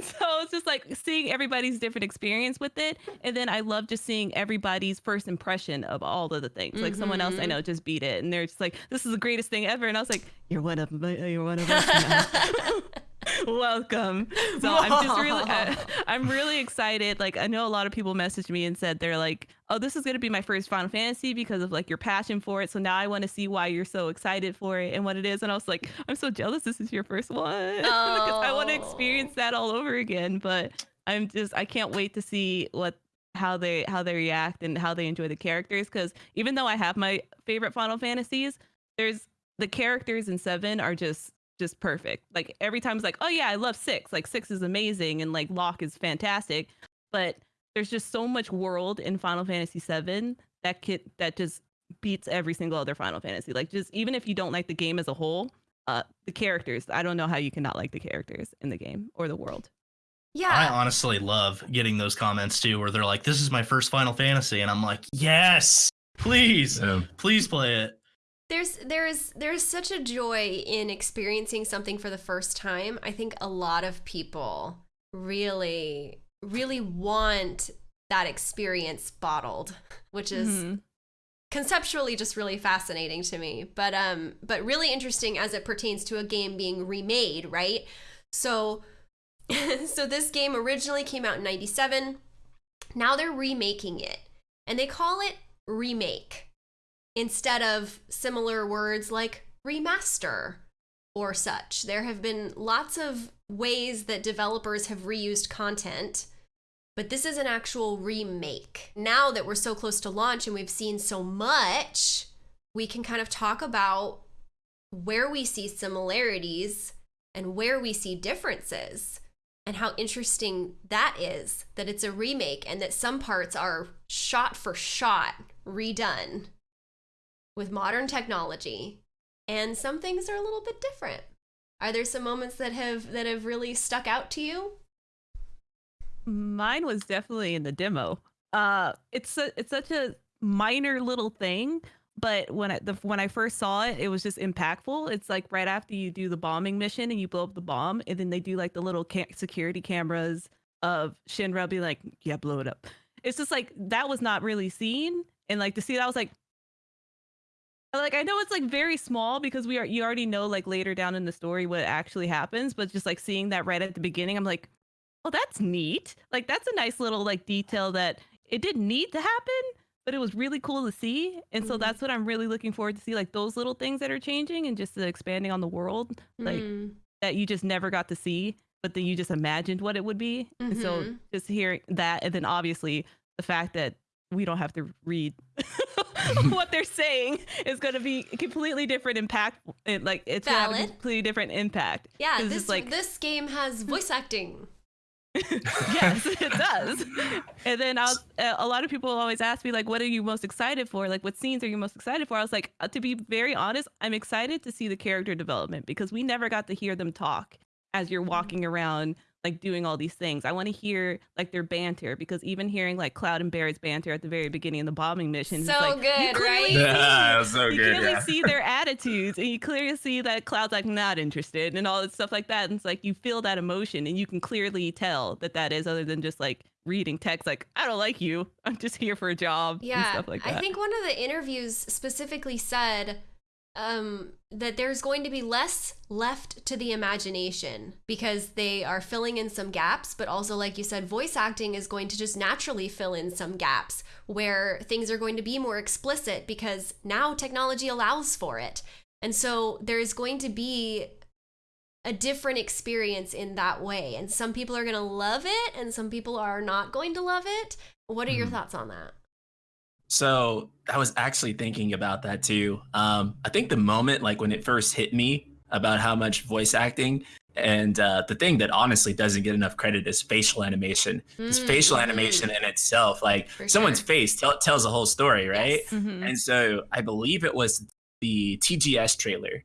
And so it's just like seeing everybody's different experience with it, and then I love just seeing everybody's first impression of all of the things. Like someone else I Mhm. know just beat it, and they're just like, this is the greatest thing ever, and I was like, you're one of my, you're one of us. Welcome. So I'm just really, I, I'm really excited. Like I know a lot of people messaged me and said they're like, "Oh, this is gonna be my first Final Fantasy because of like your passion for it." So now I want to see why you're so excited for it and what it is. And I was like, I'm so jealous. This is your first one because I want to Oh. experience that all over again. But I'm just, I can't wait to see what how they how they react and how they enjoy the characters. Because even though I have my favorite Final Fantasies, there's the characters in seven are just just perfect. Like every time it's like, oh yeah, I love six. Like six is amazing and like Locke is fantastic. But there's just so much world in Final Fantasy VII that kid that just beats every single other Final Fantasy. Like just even if you don't like the game as a whole, uh the characters, I don't know how you cannot like the characters in the game or the world. Yeah. I honestly love getting those comments too, where they're like, "This is my first Final Fantasy," and I'm like, "Yes, please, Um, please play it." There's there's there's such a joy in experiencing something for the first time. I think a lot of people really really want that experience bottled, which is Mhm. conceptually just really fascinating to me. But um but really interesting as it pertains to a game being remade right? So so this game originally came out in 97 now they're remaking it and they call it remake instead of similar words like remaster or such. There have been lots of ways that developers have reused content but this is an actual remake. Now that we're so close to launch and we've seen so much, we can kind of talk about where we see similarities and where we see differences and how interesting that is that it's a remake and that some parts are shot for shot redone with modern technology and some things are a little bit different. Are there some moments that have that have really stuck out to you? Mine was definitely in the demo. Uh, it's a, it's such a minor little thing, but when I the, when I first saw it, it was just impactful. It's like right after you do the bombing mission and you blow up the bomb, and then they do like the little ca- security cameras of Shinra being like, "Yeah, blow it up." It's just like that was not really seen, and like to see that I was like. Like I know it's like very small because we are you already know like later down in the story what actually happens, but just like seeing that right at the beginning, I'm like, oh that's neat like that's a nice little like detail that it didn't need to happen but it was really cool to see and so Mhm. that's what i'm really looking forward to see like those little things that are changing and just the expanding on the world like Mm. that you just never got to see but then you just imagined what it would be and so Mhm. just hearing that and then obviously the fact that we don't have to read what they're saying is going to be completely different impact like it's going to have a completely different impact Yeah, this like this game has voice acting. yes, it does. And then I'll, uh, a lot of people always ask me like, "What are you most excited for? Like, what scenes are you most excited for?" I was like, uh, to be very honest, I'm excited to see the character development because we never got to hear them talk as you're Mm-hmm. walking around like doing all these things. I want to hear like their banter because even hearing like Cloud and Barret's banter at the very beginning of the bombing mission, So it's like, you good, clearly right? see- Yeah, it was so you good. clearly Yeah. see their attitudes and you clearly see that Cloud's like not interested and all that stuff like that. And it's like you feel that emotion and you can clearly tell that that is other than just like reading text like I don't like you. I'm just here for a job and Yeah, stuff like that. I think one of the interviews specifically said um, that there's going to be less left to the imagination because they are filling in some gaps, but also, like you said, voice acting is going to just naturally fill in some gaps where things are going to be more explicit because now technology allows for it. And so there's going to be a different experience in that way. And some people are going to love it and some people are not going to love it. What are your Mhm. thoughts on that? So I was actually thinking about that too. Um, I think the moment, like when it first hit me about how much voice acting and uh, the thing that honestly doesn't get enough credit is facial animation. Because Mm, facial animation in itself, like For someone's sure. face tell, tells a whole story, right? Yes. Mhm. And so I believe it was the TGS trailer.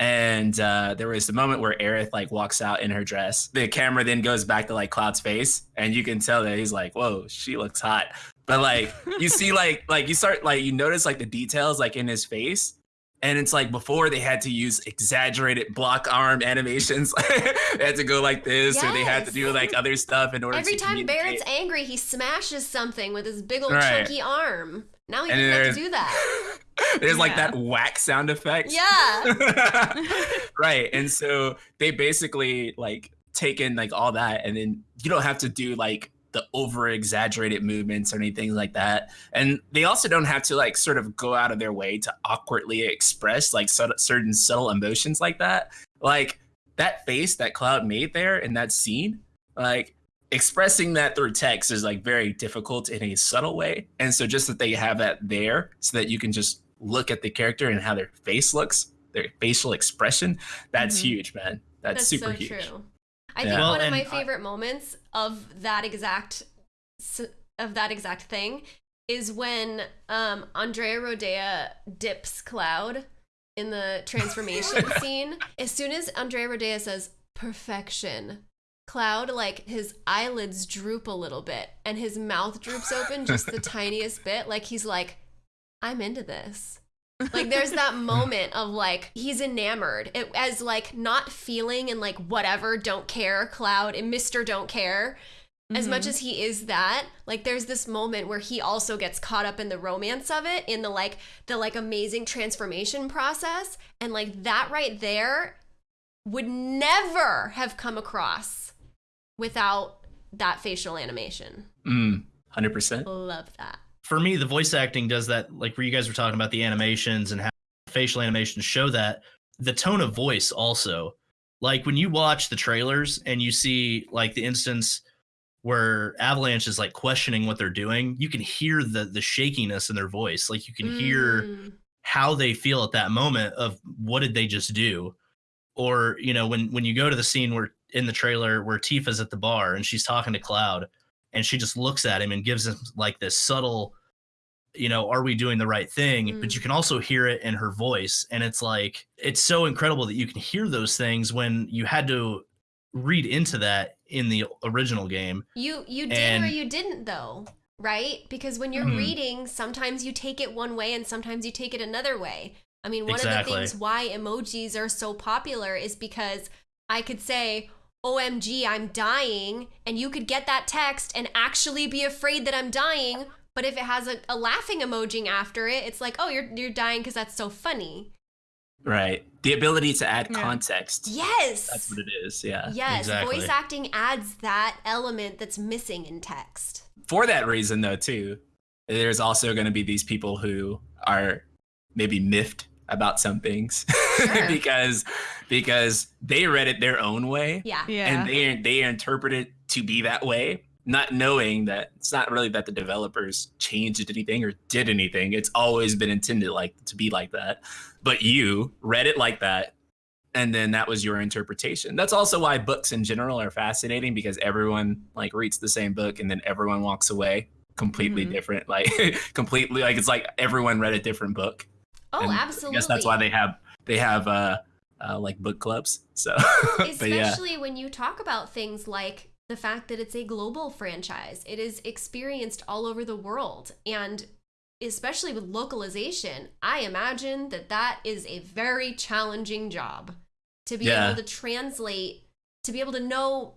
And uh, there was the moment where Aerith like walks out in her dress. The camera then goes back to like Cloud's face, and you can tell that he's like, "Whoa, she looks hot." But like you see, like like you start like you notice like the details like in his face, and it's like before they had to use exaggerated block arm animations. they had to go like this, or they had to do like other stuff in order to Every time. Barret's angry, he smashes something with his big old Right. chunky arm. Now And doesn't have to do that. There's like Yeah. that whack sound effect. Yeah. right. And so they basically like taken like all that and then you don't have to do like the over exaggerated movements or anything like that. And they also don't have to like sort of go out of their way to awkwardly express like certain subtle emotions like that. Like that face that Cloud made there in that scene, like expressing that through text is like very difficult in a subtle way. And so just that they have that there so that you can just look at the character and how their face looks, their facial expression, that's Mhm. huge, man. That's, That's super so huge. true. I Yeah. think Well, one of my and I- favorite moments of that exact of that exact thing is when um, Andrea Rhodea dips Cloud in the transformation scene. As soon as Andrea Rhodea says perfection, Cloud like his eyelids droop a little bit and his mouth droops open just the tiniest bit, like he's like, "I'm into this." like there's that moment of like he's enamored it, as like not feeling and like whatever don't care cloud and mr don't care as much Mhm. as he is that like there's this moment where he also gets caught up in the romance of it in the like the like amazing transformation process and like that right there would never have come across without that facial animation Mm, 100%. love that for me, the voice acting does that, like where you guys were talking about the animations and how facial animations show that. The tone of voice also. Like when you watch the trailers and you see like the instance where Avalanche is like questioning what they're doing, you can hear the the shakiness in their voice. Like you can hear Mm. how they feel at that moment of what did they just do or you know when when you go to the scene where in the trailer where tifa's at the bar and she's talking to cloud and she just looks at him and gives him like this subtle you know are we doing the right thing but Mm. you can also hear it in her voice and it's like it's so incredible that you can hear those things when you had to read into that in the original game You you did or you didn't though, right? Because when you're Mhm. reading, sometimes you take it one way and sometimes you take it another way. I mean, one Exactly. of the things why emojis are so popular is because I could say, "OMG, I'm dying," and you could get that text and actually be afraid that I'm dying. But if it has a, a laughing emoji after it, it's like, "Oh, you're you're dying because that's so funny." Right. The ability to add Yeah. context. Yes. That's what it is. Yeah. Yes, Exactly. voice acting adds that element that's missing in text. For that reason, though, too, there's also going to be these people who are maybe miffed about some things Sure. because because they read it their own way Yeah. Yeah. and they they interpret it to be that way not knowing that it's not really that the developers changed anything or did anything it's always been intended like to be like that but you read it like that and then that was your interpretation that's also why books in general are fascinating because everyone like reads the same book and then everyone walks away completely Mhm. different like completely like it's like everyone read a different book Oh, and absolutely. I guess that's why they have they have uh, uh, like book clubs. So, but yeah, Especially when you talk about things like the fact that it's a global franchise. It is experienced all over the world. And especially with localization, I imagine that that is a very challenging job to be Yeah. able to translate, to be able to know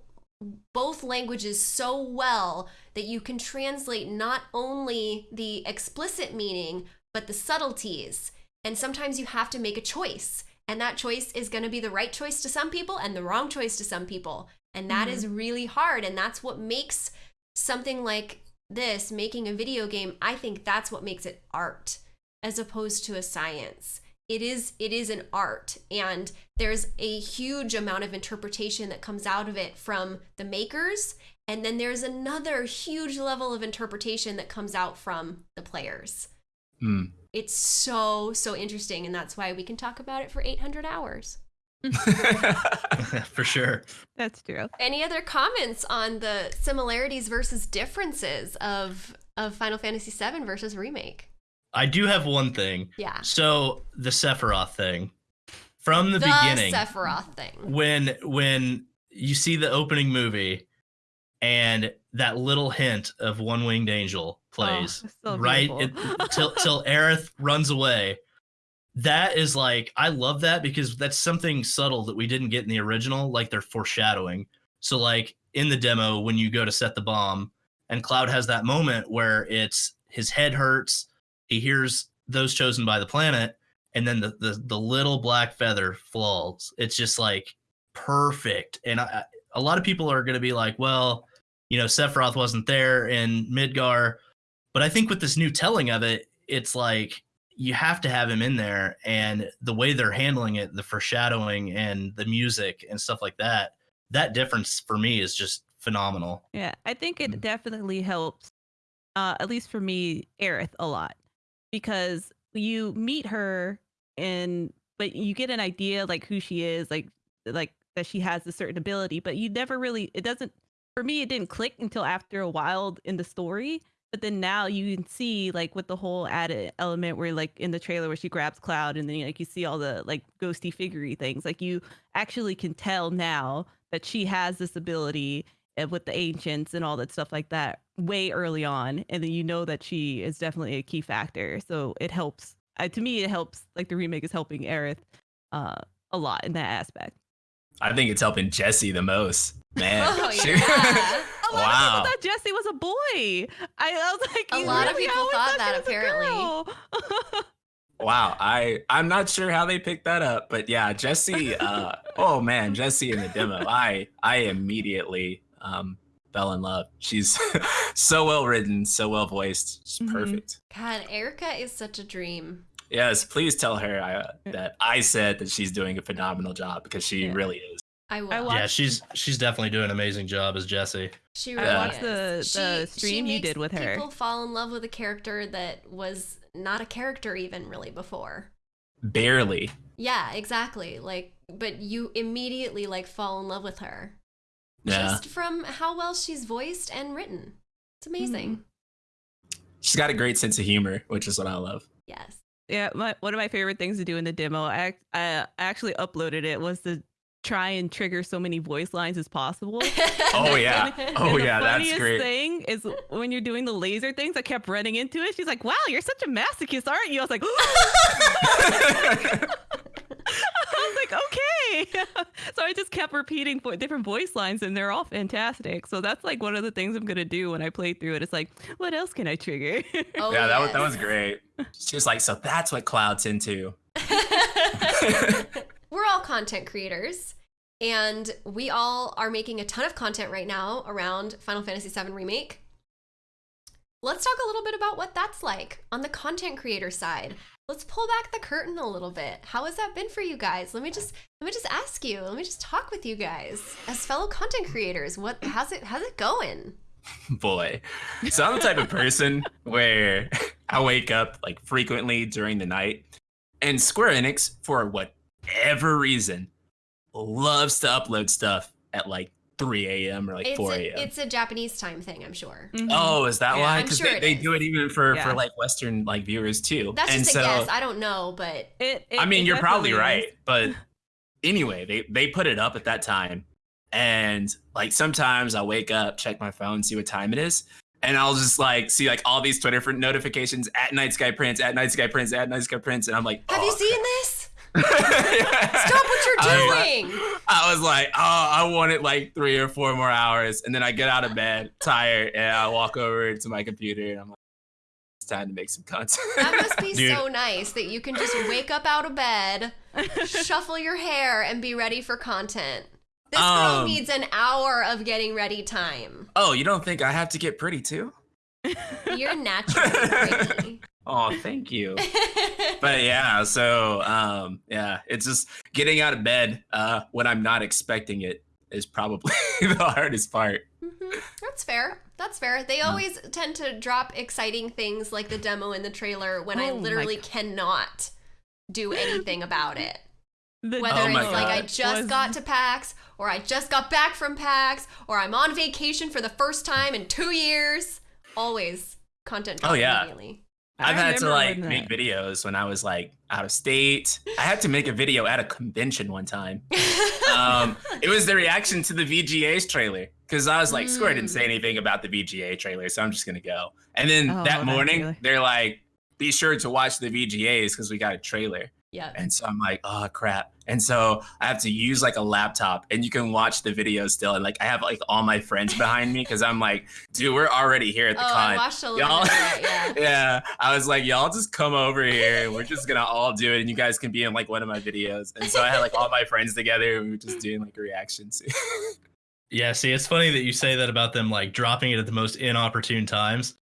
both languages so well that you can translate not only the explicit meaning, but the subtleties. And sometimes you have to make a choice. And that choice is going to be the right choice to some people and the wrong choice to some people. And that is really hard. And that's what makes something like this, making a video game, I think that's what makes it art as opposed to a science. It is it is an art and there's a huge amount of interpretation that comes out of it from the makers and then there's another huge level of interpretation that comes out from the players. Hmm. It's so so interesting and that's why we can talk about it for 800 hours. For sure. That's true. Any other comments on the similarities versus differences of of Final Fantasy VII versus remake? I do have one thing. Yeah. So the Sephiroth thing. From the, The, beginning, Sephiroth thing. when when you see the opening movie and that little hint of one winged angel plays Oh, so right it, till till Aerith runs away. That is like I love that because that's something subtle that we didn't get in the original, like they're foreshadowing. So like in the demo, when you go to set the bomb, and Cloud has that moment where it's his head hurts, he hears those chosen by the planet, and then the the, the little black feather falls. It's just like perfect. And I, a lot of people are going to be like, well, you know, Sephiroth wasn't there in Midgar, but I think with this new telling of it, it's like you have to have him in there, and the way they're handling it, the foreshadowing and the music and stuff like that, that difference for me is just phenomenal. Yeah, I think it Mm. definitely helps, uh, at least for me, Aerith a lot because you meet her and but you get an idea like who she is, like like that she has a certain ability, but you never really it doesn't for me it didn't click until after a while in the story. But then now you can see like with the whole added element where like in the trailer where she grabs Cloud and then like you see all the like ghosty figurey things. Like you actually can tell now that she has this ability uh, with the ancients and all that stuff like that way early on and then you know that she is definitely a key factor so it helps uh, to me it helps like the remake is helping Aerith uh, a lot in that aspect I think it's helping Jessie the most, man. Oh, yeah. A lot Wow. of people thought Jessie was a boy I, I was like A lot of really? I people thought that, apparently. Wow, I I'm not sure how they picked that up, but yeah, Jessie. Uh, oh man, Jessie in the demo, I I immediately um, fell in love. She's so well written, so well voiced, just Mhm. perfect. God, Erica is such a dream. Yes, please tell her I, that I said that she's doing a phenomenal job because she Yeah. really is. I will. I watched- yeah, she's she's definitely doing an amazing job as Jessie. She I really watched is. the- the She- stream she you did with her. People fall in love with a character that was not a character even really before. Barely. Yeah, exactly. Like, but you immediately like fall in love with her Yeah, just from how well she's voiced and written. It's amazing. Hmm. she's got a great sense of humor, which is what I love. Yes. yeah my, one of my favorite things to do in the demo I, I I actually uploaded it was to try and trigger so many voice lines as possible Oh yeah, oh and yeah, that's funniest great. thing is when you're doing the laser things, I kept running into it. She's like, "Wow, you're such a masochist, aren't you?" I was like, "I was like, okay." so I just kept repeating vo- different voice lines, and they're all fantastic. So that's like one of the things I'm gonna do when I play through it. It's like, what else can I trigger? Oh, yeah, that was that was great. She was like, so that's what Cloud's into. We're all content creators, and we all are making a ton of content right now around Final Fantasy VII Remake. Let's talk a little bit about what that's like on the content creator side. Let's pull back the curtain a little bit. How has that been for you guys? Let me just let me just ask you. Let me just talk with you guys as fellow content creators. What how's it how's it going? boy. So I'm the type of person where I wake up like frequently during the night, and Square Enix, for whatever reason, loves to upload stuff at like 3 a.m. or like It's 4 a.m. it's a Japanese time thing, I'm sure. Mhm. Oh, is that Yeah, why? Because sure they, they do it even for, Yeah. for like Western like viewers too. That's and just so, a guess. I don't know, but It- it- I mean, it you're probably definitely right, but anyway, they they put it up at that time, and like sometimes I wake up, check my phone, see what time it is, and I'll just like see like all these Twitter notifications at Night Sky Prince, at Night Sky Prince, at Night Sky Prince, and I'm like, Have you seen this? Crap. Stop what you're I was like- doing. I was like, oh, I wanted like three or four more hours. And then I get out of bed tired and I walk over to my computer and I'm like, it's time to make some content. That must be Dude. so nice that you can just wake up out of bed, shuffle your hair, and be ready for content. This girl Um, needs an hour of getting ready time. oh, you don't think I have to get pretty too? You're naturally pretty. Oh, thank you. but yeah, so um, yeah, it's just getting out of bed uh, when I'm not expecting it is probably the hardest part. Mhm. That's fair. That's fair. They always tend to drop exciting things like the demo and the trailer when I Oh my literally cannot do anything about it. The Whether Oh it's my like I just was- got to PAX, or I just got back from PAX, or I'm on vacation for the first time in two years, always content drop Oh, yeah. immediately. I I've had to like make videos when I was like out of state. I had to make a video at a convention one time. um, it was the reaction to the VGA's trailer because I was like, Square didn't Mm. say anything about the VGA trailer, so I'm just gonna go. And then Oh, that morning, they're like, "Be sure to watch the VGAs because we got a trailer." Yeah. And so I'm like, "Oh crap!" And so I have to use like a laptop, and you can watch the video still. And like I have like all my friends behind me because I'm like, "Dude, we're already here at Oh, the I con." watched a little Y'all- bit yeah. yeah, I was like, y'all just come over here and we're just gonna all do it, and you guys can be in like one of my videos. And so I had like all my friends together, and we were just doing like reactions. Yeah, see, it's funny that you say that about them like dropping it at the most inopportune times.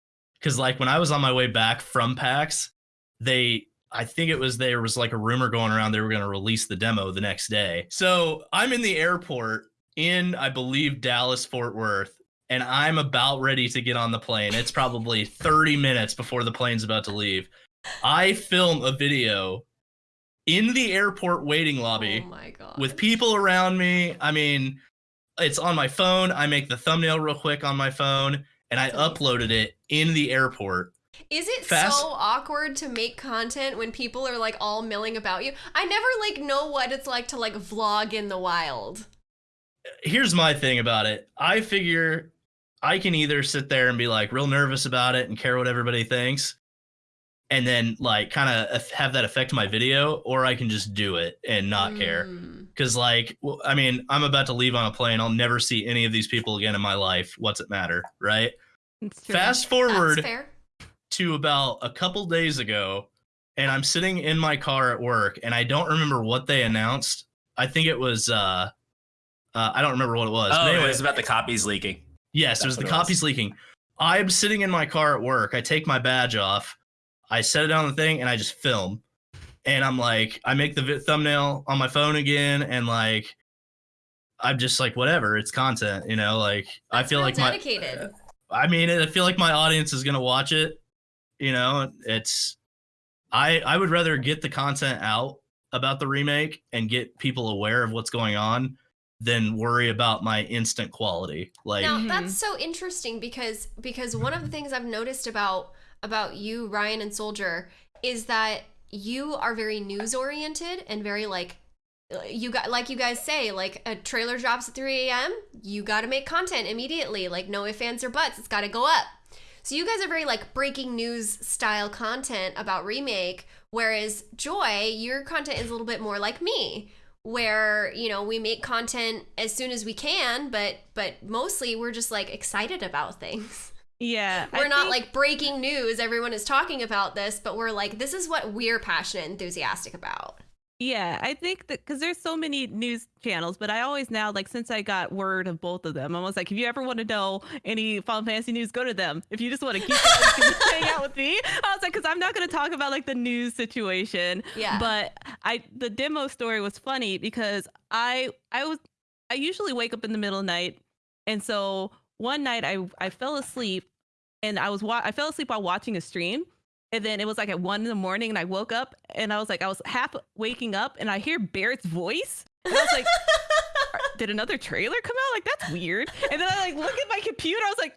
Cause like when I was on my way back from PAX, they I think it was there was like a rumor going around they were gonna release the demo the next day. So I'm in the airport in I believe Dallas Fort Worth, and I'm about ready to get on the plane. It's probably 30 minutes before the plane's about to leave. I film a video in the airport waiting lobby Oh my with people around me. I mean, it's on my phone. I make the thumbnail real quick on my phone and I uploaded it in the airport. Is it Fast- so awkward to make content when people are like all milling about you? I never like know what it's like to like vlog in the wild. Here's my thing about it. I figure I can either sit there and be like real nervous about it and care what everybody thinks and then like kind of have that affect my video or I can just do it and not care. Mm. Cause like, I mean, I'm about to leave on a plane. I'll never see any of these people again in my life. What's it matter, right? It's true. Fast That's forward fair. To about a couple days ago, and I'm sitting in my car at work, and I don't remember what they announced. I think it was, uh, uh I don't remember what it was. oh, but anyway, it was about the copies leaking. yes, it was the what it was. copies leaking. I'm sitting in my car at work. I take my badge off. I set it on the thing, and I just film. And I'm like, I make the thumbnail on my phone again, and like, I'm just like, whatever, it's content, you know. Like, I feel real like my dedicated. I mean, I feel like my audience is gonna watch it. You know, it's I I would rather get the content out about the remake and get people aware of what's going on than worry about my instant quality. Like, Now that's mm-hmm. so interesting because because one of the things I've noticed about about you, Ryan and Soldier, is that you are very news oriented and very like you got like you guys say like a trailer drops at 3 a.m. You got to make content immediately. Like no ifs ands or buts. It's got to go up. So you guys are very like breaking news style content about remake, whereas Joy, your content is a little bit more like me, where you know we make content as soon as we can, but but mostly we're just like excited about things. Yeah. We're not think- like breaking news. Everyone is talking about this, but we're like this is what we're passionate, enthusiastic about. Yeah, I think that because there's so many news channels, but I always now like since I got word of both of them, I was like, if you ever want to know any Final Fantasy news, go to them. If you just want to keep up, you can hang out with me. I was like, because I'm not going to talk about like the news situation. Yeah. But I the demo story was funny because I I was I usually wake up in the middle of the night, and so one night I I fell asleep, and I was wa- I fell asleep while watching a stream. And then it was like at one in the morning, and I woke up, and I was like, I was half waking up, and I hear Barret's voice, and I was like, did another trailer come out? Like that's weird. And then I like look at my computer, I was like,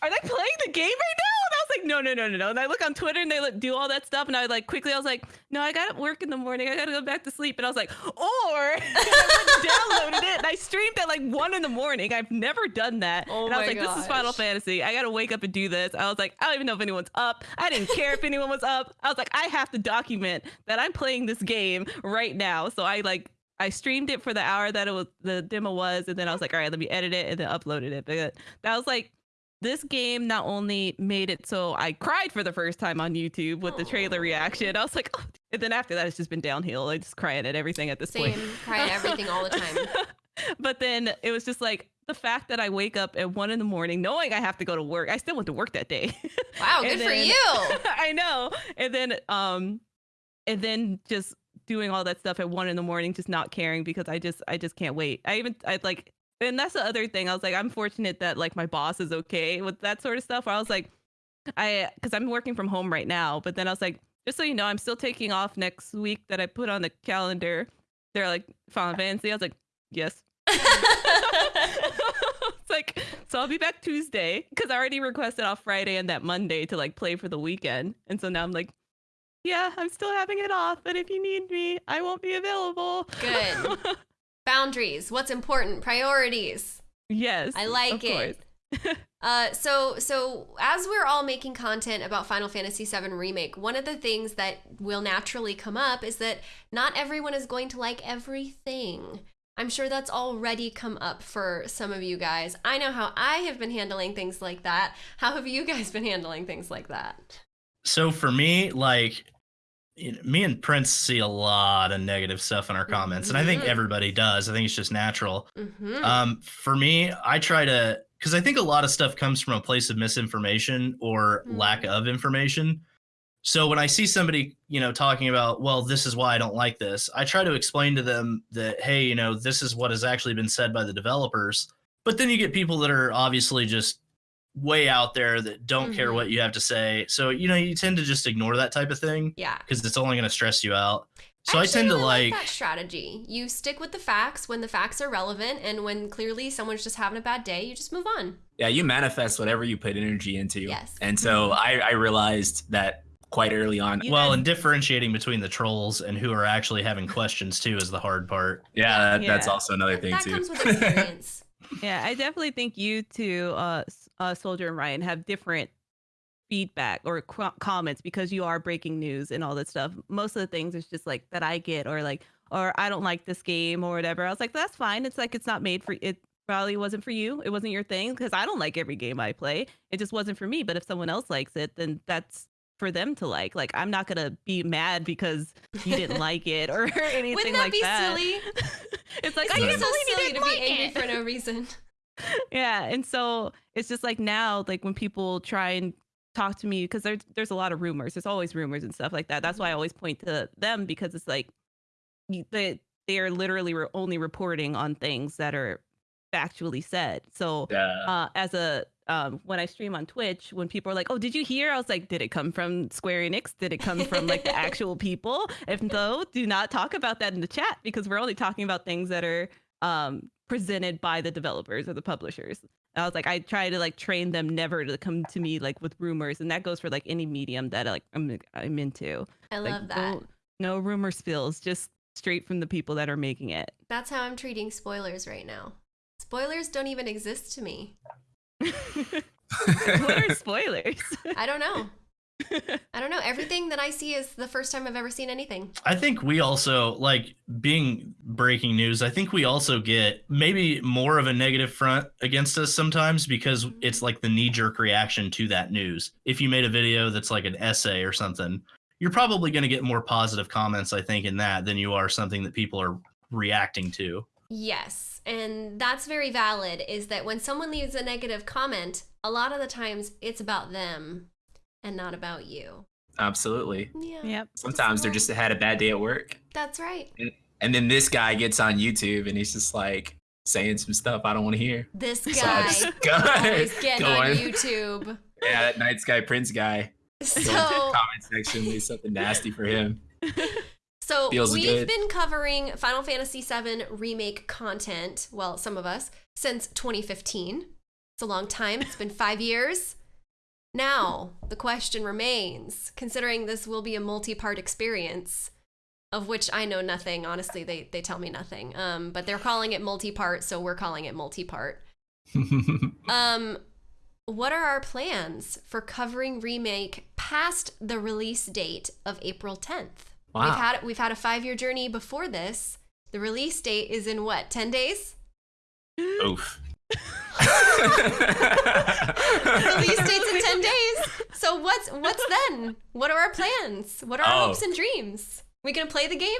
are they playing the game right now? Was like, no, no, no, no, no. And I look on Twitter and they like, do all that stuff. And I like quickly, I was like, no, I got to work in the morning. I got to go back to sleep. And I was like, or I downloaded it and I streamed at like one in the morning. I've never done that. Oh and I was like, this is Final. Fantasy. I got to wake up and do this. I was like, I don't even know if anyone's up. I didn't care if anyone was up. I was like, I have to document that I'm playing this game right now. So I like, I streamed it for the hour that it was the demo was, and then I was like, all right, let me edit it and then uploaded it. But that was like this game not only made it so I cried for the first time on YouTube with the trailer reaction. I was like, oh. and then after that, it's just been downhill. I just crying at everything at this Same. point. Cry at everything all the time. but then it was just like the fact that I wake up at one in the morning knowing I have to go to work. I still went to work that day. Wow, good And for you. I know. And then um and then just doing all that stuff at one in the morning, just not caring because I just I just can't wait. I even I like and that's the other thing. I was like, I'm fortunate that like my boss is okay with that sort of stuff. Where I was like, I because I'm working from home right now, but then I was like, just so you know, I'm still taking off next week that I put on the calendar. They're like Final uh. Fantasy. I was like, yes. it's like so I'll be back Tuesday because I already requested off Friday and that Monday to like play for the weekend, and so now I'm like, yeah, I'm still having it off, but if you need me, I won't be available. Good. Boundaries. What's important? Priorities. yes, I like of it. Uh, so so as we're all making content about Final Fantasy VII Remake, one of the things that will naturally come up is that not everyone is going to like everything. I'm sure that's already come up for some of you guys. I know how I have been handling things like that. How have you guys been handling things like that? So for me, like you know, me and Prince see a lot of negative stuff in our comments, and I think Mhm. everybody does. I think it's just natural. Mm-hmm. Um, for me, I try to because I think a lot of stuff comes from a place of misinformation or lack Mhm. of information. So when I see somebody, you know, talking about, well, this is why I don't like this, I try to explain to them that, hey, you know, this is what has actually been said by the developers. But then you get people that are obviously just way out there that don't care Mhm. what you have to say. So, you know, you tend to just ignore that type of thing yeah. because it's only going to stress you out. So I tend to really like, that strategy. You stick with the facts when the facts are relevant, and when clearly someone's just having a bad day, you just move on. Yeah, you manifest whatever you put energy into. Yes. And so I, I realized that quite early on. You well, guys- and differentiating between the trolls and who are actually having questions too is the hard part. Yeah, that, that's also another thing that too. comes with experience. Yeah, I definitely think you two, uh, uh, Soldier and Ryan, have different feedback or qu- comments because you are breaking news and all that stuff. Most of the things is just like that I get, or like, or I don't like this game or whatever. I was like, that's fine. It's like it's not made for it. Probably wasn't for you. It wasn't your thing because I don't like every game I play. It just wasn't for me. But if someone else likes it, then that's for them to like. Like I'm not gonna be mad because you didn't like it or anything Wouldn't that like be that. silly? it's like It's I so can't believe you didn't to be angry it. for no reason. yeah and so it's just like now like when people try and talk to me because there's there's a lot of rumors there's always rumors and stuff like that that's why i always point to them because it's like they they are literally re- only reporting on things that are factually said so yeah. uh as a um when i stream on twitch when people are like oh did you hear i was like did it come from square enix did it come from like the actual people if no, do not talk about that in the chat because we're only talking about things that are um presented by the developers or the publishers And i was like i try to like train them never to come to me like with rumors and that goes for like any medium that like i'm, I'm into I like love that. no, no rumor spills just straight from the people that are making it That's how I'm treating spoilers right now. Spoilers don't even exist to me. What are spoilers I don't know. I don't know. Everything that I see is the first time I've ever seen anything. I think we also like being breaking news. I think we also get maybe more of a negative front against us sometimes because it's like the knee jerk reaction to that news. If you made a video that's like an essay or something, you're probably going to get more positive comments, I think, in that than you are something that people are reacting to. Yes, and that's very valid. Is that when someone leaves a negative comment, a lot of the times it's about them and not about you. Absolutely. Yeah. yep Sometimes they're just had a bad day at work. That's right. And then this guy gets on YouTube and he's just like saying some stuff I don't want to hear. This guy just go, always getting go on on. YouTube. Yeah, that Night Sky Prince guy. Go into the So, comment section, leave something nasty for him. so we've been covering Final Fantasy VII remake content. Well, some of us since 2015. It's a long time. It's been five years. Now, the question remains considering this will be a multi part experience, of which I know nothing. Honestly, they, they tell me nothing. Um, but they're calling it multi part, so we're calling it multi part. Um, what are our plans for covering remake past the release date of April 10th? Wow. We've had we've had a 5-year journey before this. The release date is in what? 10 days? Oof. release date's in 10 days. So what's what's then? What are our plans? What are our Oh. hopes and dreams? We going to play the game?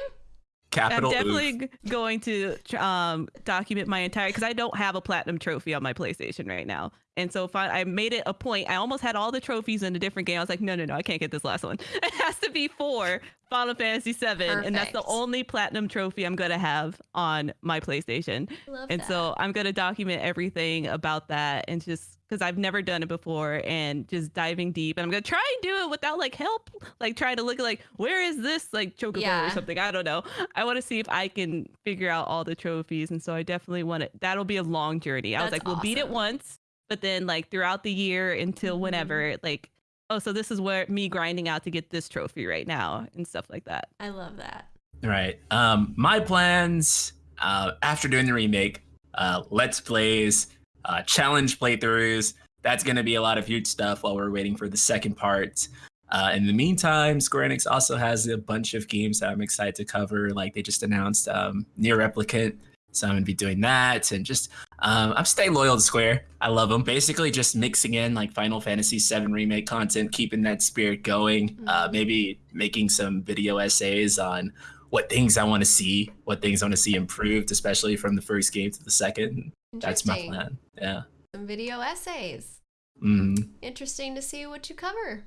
Capital I'm definitely oof. going to um, document my entire because I don't have a platinum trophy on my PlayStation right now, and so if I, I made it a point, I almost had all the trophies in a different game. I was like, no, no, no, I can't get this last one. It has to be for Final Fantasy VII, and that's the only platinum trophy I'm gonna have on my PlayStation. Love And that. so I'm gonna document everything about that, and just because I've never done it before, and just diving deep. And I'm gonna try and do it without like help, like try to look like where is this like chocobo Yeah. or something. I don't know. I want to see if I can figure out all the trophies, and so I definitely want it. That'll be a long journey. That's I was like, we'll beat it once, but then like throughout the year until Mhm. whenever, like. Oh, so this is where me grinding out to get this trophy right now and stuff like that. I love that. Right. Um, my plans uh, after doing the remake, uh, let's plays, uh, challenge playthroughs. That's going to be a lot of huge stuff while we're waiting for the second part. Uh, in the meantime, Square Enix also has a bunch of games that I'm excited to cover. Like they just announced um, NieR Replicant, so I'm gonna be doing that, and just um, I'm staying loyal to Square. I love them. Basically, just mixing in like Final Fantasy VII remake content, keeping that spirit going. Uh, Mhm. maybe making some video essays on what things I want to see, what things I want to see improved, especially from the first game to the second. That's my plan. Yeah. Some video essays. hmm Interesting to see what you cover.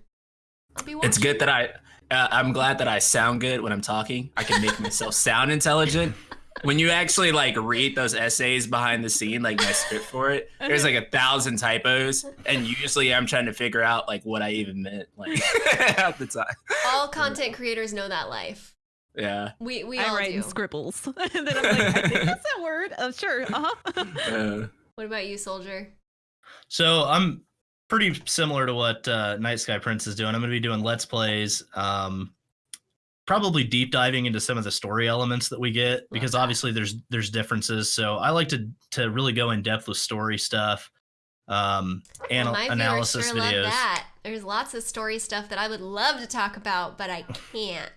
It's good that I. Uh, I'm glad that I sound good when I'm talking. I can make myself sound intelligent. When you actually like read those essays behind the scene, like my script for it, there's like a thousand typos, and usually I'm trying to figure out like what I even meant, like at the time. All content creators know that life. Yeah. We we I all write do. in scribbles, and then I'm like, I think that's that word. Oh, sure. Uh huh. Uh, What about you, soldier? So I'm pretty similar to what uh, Night Sky Prince is doing. I'm going to be doing let's plays, um, probably deep diving into some of the story elements that we get because that. obviously there's there's differences. So I like to to really go in depth with story stuff, um, anal- My viewers analysis sure videos. love that. There's lots of story stuff that I would love to talk about, but I can't.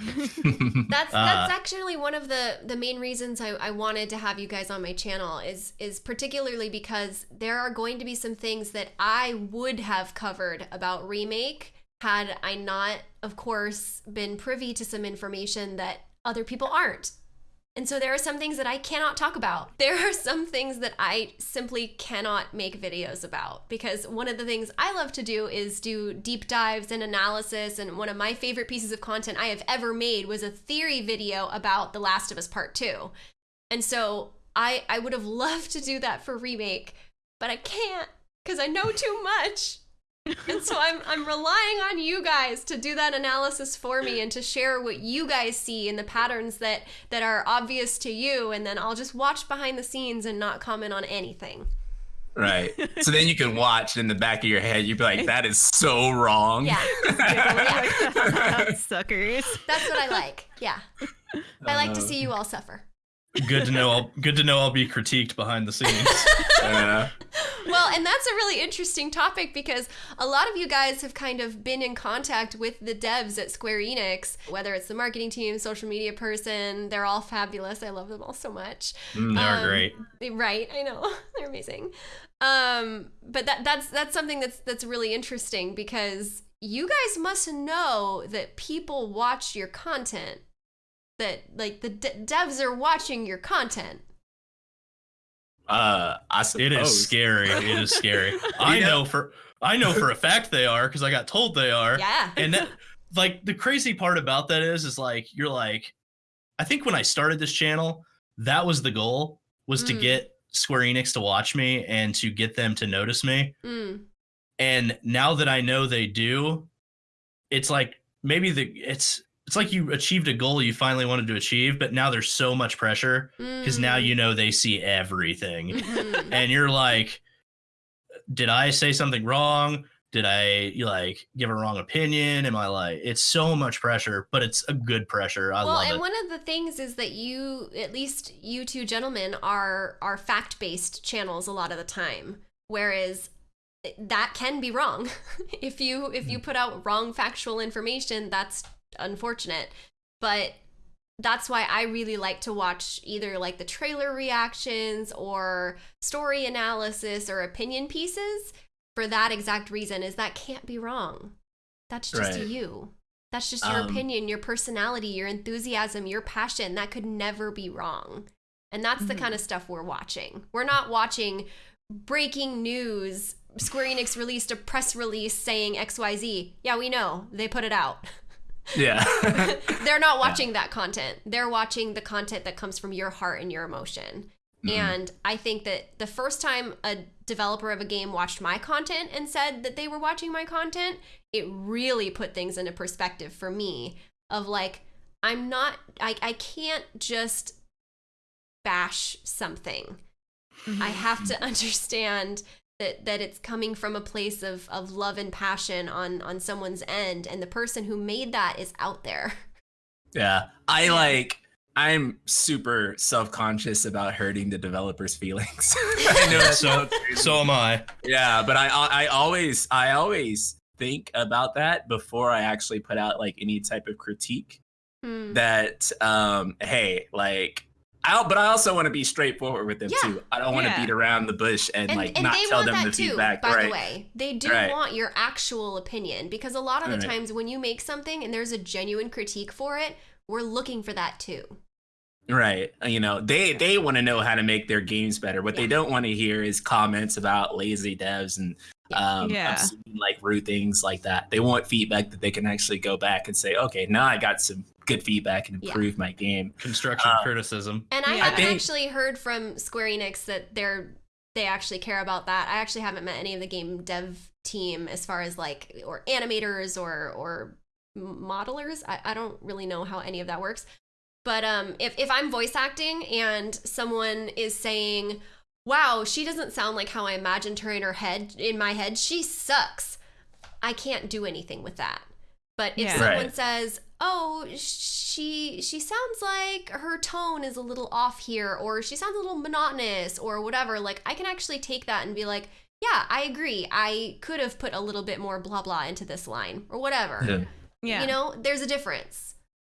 That's Uh, that's actually one of the the main reasons I, I wanted to have you guys on my channel is is particularly because there are going to be some things that I would have covered about remake had I not, of course, been privy to some information that other people aren't. And so there are some things that I cannot talk about. There are some things that I simply cannot make videos about because one of the things I love to do is do deep dives and analysis. And one of my favorite pieces of content I have ever made was a theory video about The Last of Us Part 2. And so I, I would have loved to do that for Remake, but I can't because I know too much. And so I'm I'm relying on you guys to do that analysis for me and to share what you guys see and the patterns that that are obvious to you and then I'll just watch behind the scenes and not comment on anything. right. So then you can watch in the back of your head. You'd be like, "That is so wrong." Yeah. yeah. Suckers. That's what I like. Yeah. I like to see you all suffer. Good to know. I'll, good to know. I'll be critiqued behind the scenes. Yeah. Well, and that's a really interesting topic because a lot of you guys have kind of been in contact with the devs at Square Enix, whether it's the marketing team, social media person, they're all fabulous. I love them all so much. Mm, they are Um, great. Right, I know. They're amazing. Um, but that that's that's something that's that's really interesting because you guys must know that people watch your content. That like the de- devs are watching your content. Uh, I suppose. It is scary. It is scary. I know for I know for a fact they are because I got told they are. Yeah. and that like the crazy part about that is is like you're like i think when i started this channel that was the goal was to Mm. get square enix to watch me and to get them to notice me Mm. and now that i know they do it's like maybe the it's it's like you achieved a goal you finally wanted to achieve but now there's so much pressure because now Mm. you know they see everything Mhm. and you're like did i say something wrong Did I like give a wrong opinion? Am I like it's so much pressure, but it's a good pressure. I well, and it. one of the things is that you, at least you two gentlemen, are are fact based channels a lot of the time, whereas that can be wrong. if you if you put out wrong factual information, that's unfortunate. But that's why I really like to watch either like the trailer reactions or story analysis or opinion pieces for that exact reason is that can't be wrong. That's just Right. you. That's just your Um, opinion, your personality, your enthusiasm, your passion. That could never be wrong. And that's the Mhm. kind of stuff we're watching. We're not watching breaking news. Square Enix released a press release saying XYZ. Yeah, we know. They put it out. Yeah. They're not watching that content. They're watching the content that comes from your heart and your emotion. Mhm. And I think that the first time a developer of a game watched my content and said that they were watching my content, it really put things into perspective for me of like, I'm not, I, I can't just bash something. I have to understand that that it's coming from a place of of love and passion on on someone's end and the person who made that is out there. Yeah. I like I'm super self-conscious about hurting the developers' feelings. I know so so am I. yeah, but I I always I always think about that before I actually put out like any type of critique Hmm. that um hey, like I but I also want to be straightforward with them Yeah. too. I don't want to Yeah. beat around the bush and, And, like and not they tell want them that the too, feedback. by right. the way. They do Right. want your actual opinion because a lot of the Right. times when you make something and there's a genuine critique for it, we're looking for that too. Right. You know, they they want to know how to make their games better. What they don't want to hear is comments about lazy devs and um Yeah. obscene, like rude things like that. They want feedback that they can actually go back and say, okay, now I got some good feedback and Yeah. improve my game. Construction Uh, criticism. And I Yeah. Haven't think- actually heard from Square Enix that they're they actually care about that. I actually haven't met any of the game dev team as far as like or animators or or modelers. I, I don't really know how any of that works. But um if, if I'm voice acting and someone is saying, Wow, she doesn't sound like how I imagined her in her head in my head, she sucks. I can't do anything with that. But if Yeah. someone Right. says, "Oh, she she sounds like her tone is a little off here or she sounds a little monotonous or whatever," like I can actually take that and be like, "Yeah, I agree. I could have put a little bit more blah blah into this line or whatever." Yeah. Yeah. You know, there's a difference.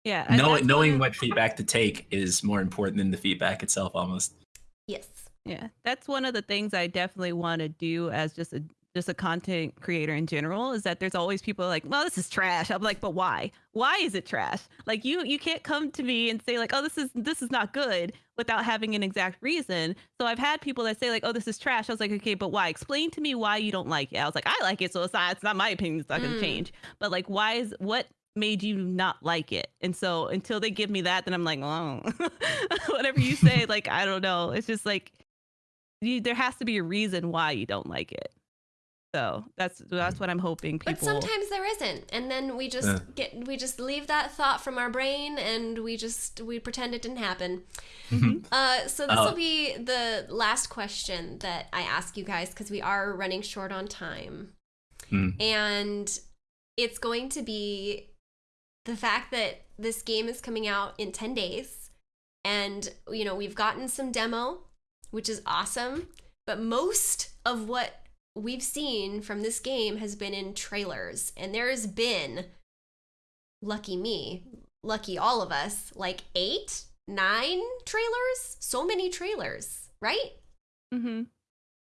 yeah. and Knowing knowing one- what feedback to take is more important than the feedback itself almost. Yes. Yeah, that's one of the things I definitely want to do as just a just a content creator in general is that there's always people like, well, this is trash. I'm like, but why? Why is it trash? Like you you can't come to me and say like, oh, this is this is not good without having an exact reason. So I've had people that say like, oh, this is trash. I was like, okay, but why? Explain to me why you don't like it. I was like, I like it, so it's not it's not my opinion. It's not gonna Mm. change. But like, why is what made you not like it? And so until they give me that, then I'm like, oh, whatever you say, like I don't know. It's just like you, there has to be a reason why you don't like it. So that's that's what I'm hoping people. But sometimes there isn't, and then we just Yeah. get we just leave that thought from our brain, and we just we pretend it didn't happen. Mhm. Uh, so this will Oh. be the last question that I ask you guys because we are running short on time, Hmm. and it's going to be the fact that this game is coming out in ten days, and you know we've gotten some demo, which is awesome, but most of what we've seen from this game has been in trailers, and there's been, lucky me, lucky all of us, like eight, nine trailers. So many trailers, right? Mm hmm.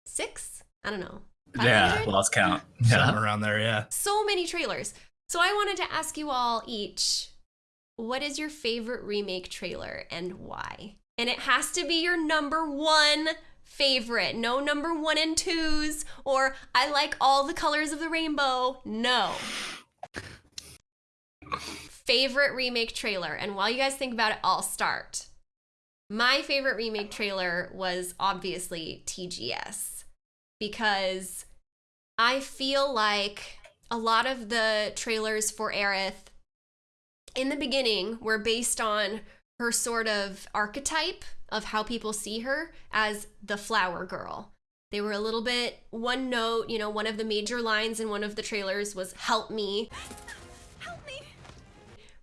Six? I don't know. Yeah, 500? lost count. Something Yeah. around there, yeah. So many trailers. So I wanted to ask you all each what is your favorite remake trailer and why? And it has to be your number one favorite. No number one and twos or I like all the colors of the rainbow. No. favorite remake trailer. And while you guys think about it, I'll start. My favorite remake trailer was obviously TGS because I feel like a lot of the trailers for Aerith in the beginning were based on her sort of archetype of how people see her as the flower girl. They were a little bit one note. You know, one of the major lines in one of the trailers was "Help me." Help me.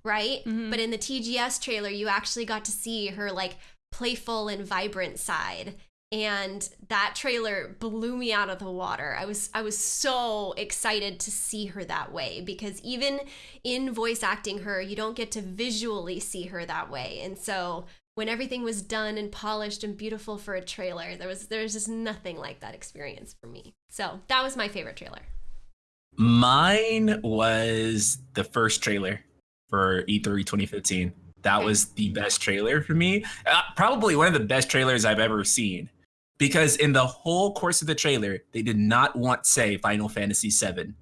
Right? Mm-hmm. But in the TGS trailer, you actually got to see her like playful and vibrant side. And that trailer blew me out of the water. I was I was so excited to see her that way because even in voice acting her, you don't get to visually see her that way. And so when everything was done and polished and beautiful for a trailer, there was there was just nothing like that experience for me. So that was my favorite trailer. Mine was the first trailer for E E3 2015. That Okay. was the best trailer for me. Uh, probably one of the best trailers I've ever seen. Because in the whole course of the trailer, they did not want to say Final Fantasy VII.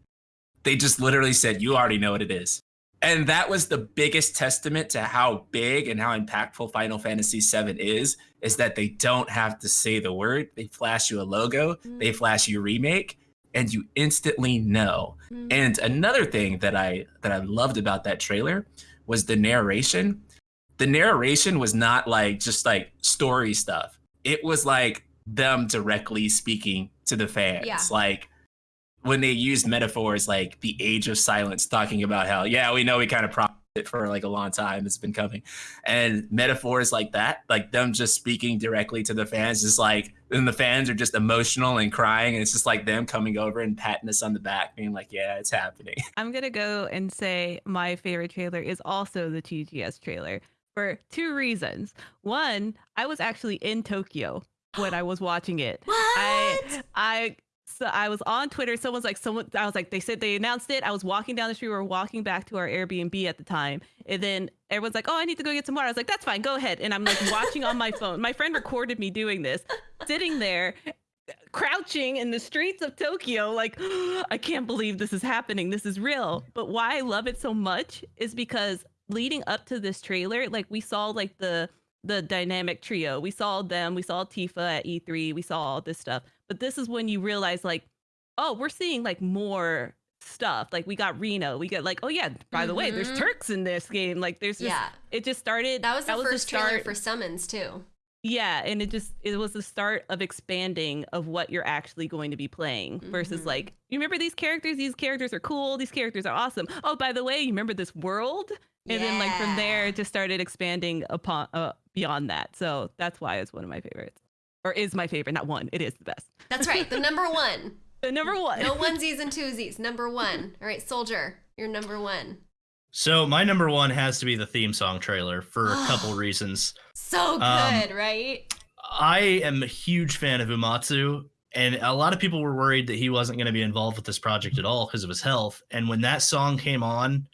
They just literally said, You already know what it is. And that was the biggest testament to how big and how impactful Final Fantasy VII is, is that they don't have to say the word. They flash you a logo, they flash you remake, and you instantly know. Mm. And another thing that I that I loved about that trailer was the narration. The narration was not like just like story stuff. It was like them directly speaking to the fans. Yeah. Like when they used metaphors like the age of silence, talking about how, yeah, we know we kind of promised it for like a long time. It's been coming. And metaphors like that, like them just speaking directly to the fans, is like, and the fans are just emotional and crying. And it's just like them coming over and patting us on the back, being like, yeah, it's happening. I'm gonna go and say my favorite trailer is also the TGS trailer for two reasons. One, I was actually in Tokyo when I was watching it. I What? I so I was on Twitter. Someone's like, someone. I was like, they said they announced it. I was walking down the street. We were walking back to our Airbnb at the time, and then everyone's like, "Oh, I need to go get some water." I was like, "That's fine, go ahead." And I'm like watching on my phone. My friend recorded me doing this, sitting there, crouching in the streets of Tokyo, like, I can't believe this is happening. This is real. But why I love it so much is because leading up to this trailer, like we saw like the the dynamic trio. We saw them, we saw Tifa at E3, we saw all this stuff. But this is when you realize like, oh, we're seeing like more stuff. Like we got Reno, we get like, oh yeah, by the way, there's Mhm. Turks in this game. Like there's just Yeah. it just started That was the first trailer start- for Summons too. yeah, and it just it was the start of expanding of what you're actually going to be playing versus Mhm. like you remember these characters, these characters are cool, these characters are awesome. Oh, by the way, you remember this world? And then like from there it just started expanding upon uh, beyond that. So that's why it's one of my favorites. Or is my favorite, not one. It is the best. That's right. The number one. The number one. No onesies and twosies. Number one. All right, Soldier, you're number one. So my number one has to be the theme song trailer for a couple reasons. So good, Um, right? I am a huge fan of Uematsu, and a lot of people were worried that he wasn't going to be involved with this project at all because of his health. And when that song came on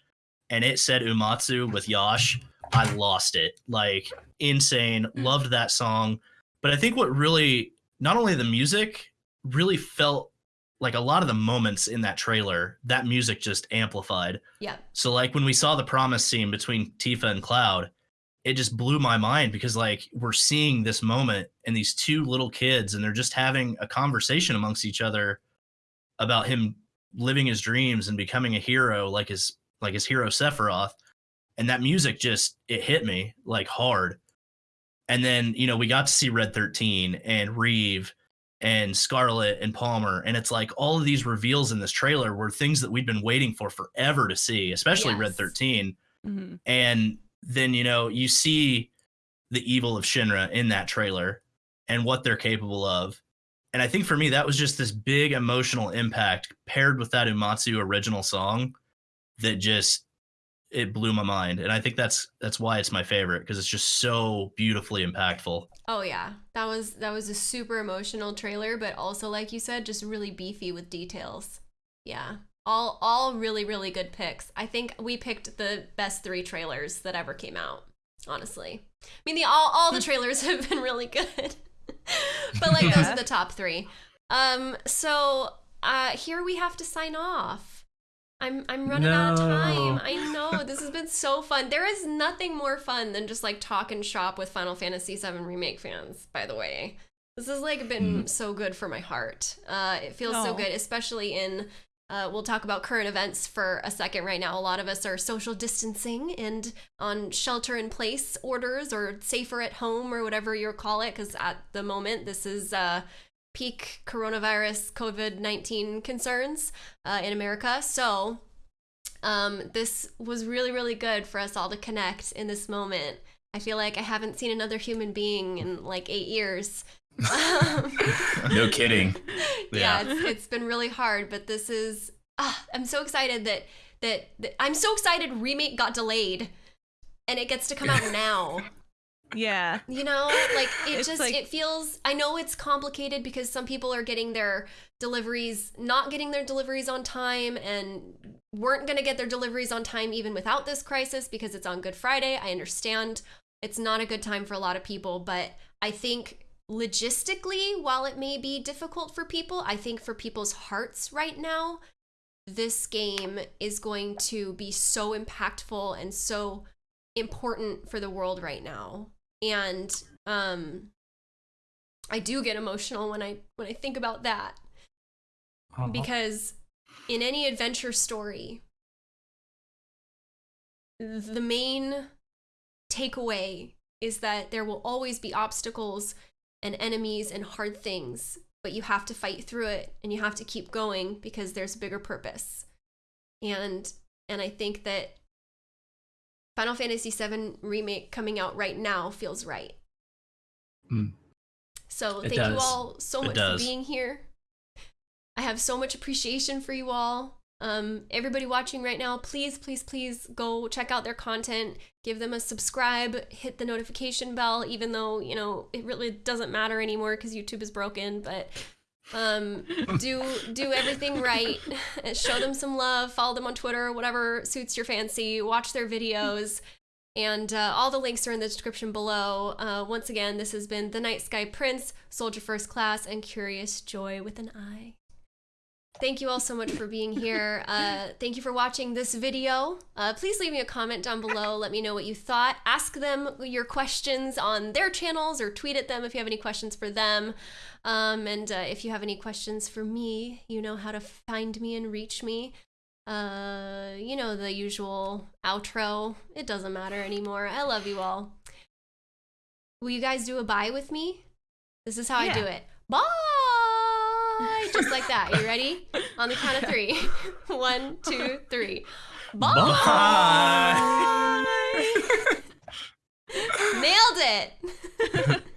and it said Uematsu with Yosh, I lost it. Like insane. Hmm. Loved that song. But I think what really, not only the music, really felt like a lot of the moments in that trailer, that music just amplified. Yeah. So like when we saw the promise scene between Tifa and Cloud, it just blew my mind because like we're seeing this moment and these two little kids and they're just having a conversation amongst each other about him living his dreams and becoming a hero like his like his hero Sephiroth. And that music just it hit me like hard. And then, you know, we got to see Red 13 and Reeve and Scarlet and Palmer. And it's like all of these reveals in this trailer were things that we'd been waiting for forever to see, especially Red Yes. 13 Mhm. and then you know you see the evil of Shinra in that trailer and what they're capable of. And I think for me that was just this big emotional impact paired with that Uematsu original song that just it blew my mind. And I think that's that's why it's my favorite because it's just so beautifully impactful. Oh yeah, that was that was a super emotional trailer, but also like you said, just really beefy with details. Yeah, all all really really good picks. I think we picked the best three trailers that ever came out. Honestly, I mean the all all the trailers have been really good, but like those are the top three. Um, so uh, here we have to sign off. I'm I'm running out of time. I know this has been so fun. There is nothing more fun than just like talk and shop with Final Fantasy VII remake fans. By the way, this has like been so good for my heart. Uh, it feels so good, especially in. Uh, we'll talk about current events for a second right now. A lot of us are social distancing and on shelter in place orders or safer at home or whatever you call it. Because at the moment, this is uh, peak coronavirus COVID 19 concerns uh, in America. So, um, this was really, really good for us all to connect in this moment. I feel like I haven't seen another human being in like eight years. No kidding. yeah, Yeah. it's, it's been really hard, but this is. Ah, I'm so excited that, that that I'm so excited. Remake got delayed, and it gets to come out now. Yeah. You know, like it It's just like- it feels. I know it's complicated because some people are getting their deliveries, not getting their deliveries on time, and weren't gonna get their deliveries on time even without this crisis because it's on Good Friday. I understand it's not a good time for a lot of people, but I think logistically, while it may be difficult for people, I think for people's hearts right now, this game is going to be so impactful and so important for the world right now. And um I do get emotional when I when I think about that. Because in any adventure story the main takeaway is that there will always be obstacles and enemies and hard things but you have to fight through it and you have to keep going because there's a bigger purpose. And and i think that final fantasy VII remake coming out right now feels right Mm. so It thank you all so It much does. for being here I have so much appreciation for you all. Um, everybody watching right now, please, please, please go check out their content. Give them a subscribe. Hit the notification bell, even though you know it really doesn't matter anymore because YouTube is broken. But um, do do everything right. Show them some love. Follow them on Twitter, whatever suits your fancy. Watch their videos. And uh, all the links are in the description below. Uh, once again, this has been The Night Sky Prince, Soldier First Class, and Curious Joy with an I. Thank you all so much for being here. Uh, thank you for watching this video. Uh, please leave me a comment down below. Let me know what you thought. Ask them your questions on their channels or tweet at them if you have any questions for them. Um, and uh, if you have any questions for me, you know how to find me and reach me. Uh, you know, the usual outro. It doesn't matter anymore. I love you all. Will you guys do a bye with me? This is how I do it. it bye, just like that. You ready? On the count of three. One, two, three. Bye. bye. Nailed it.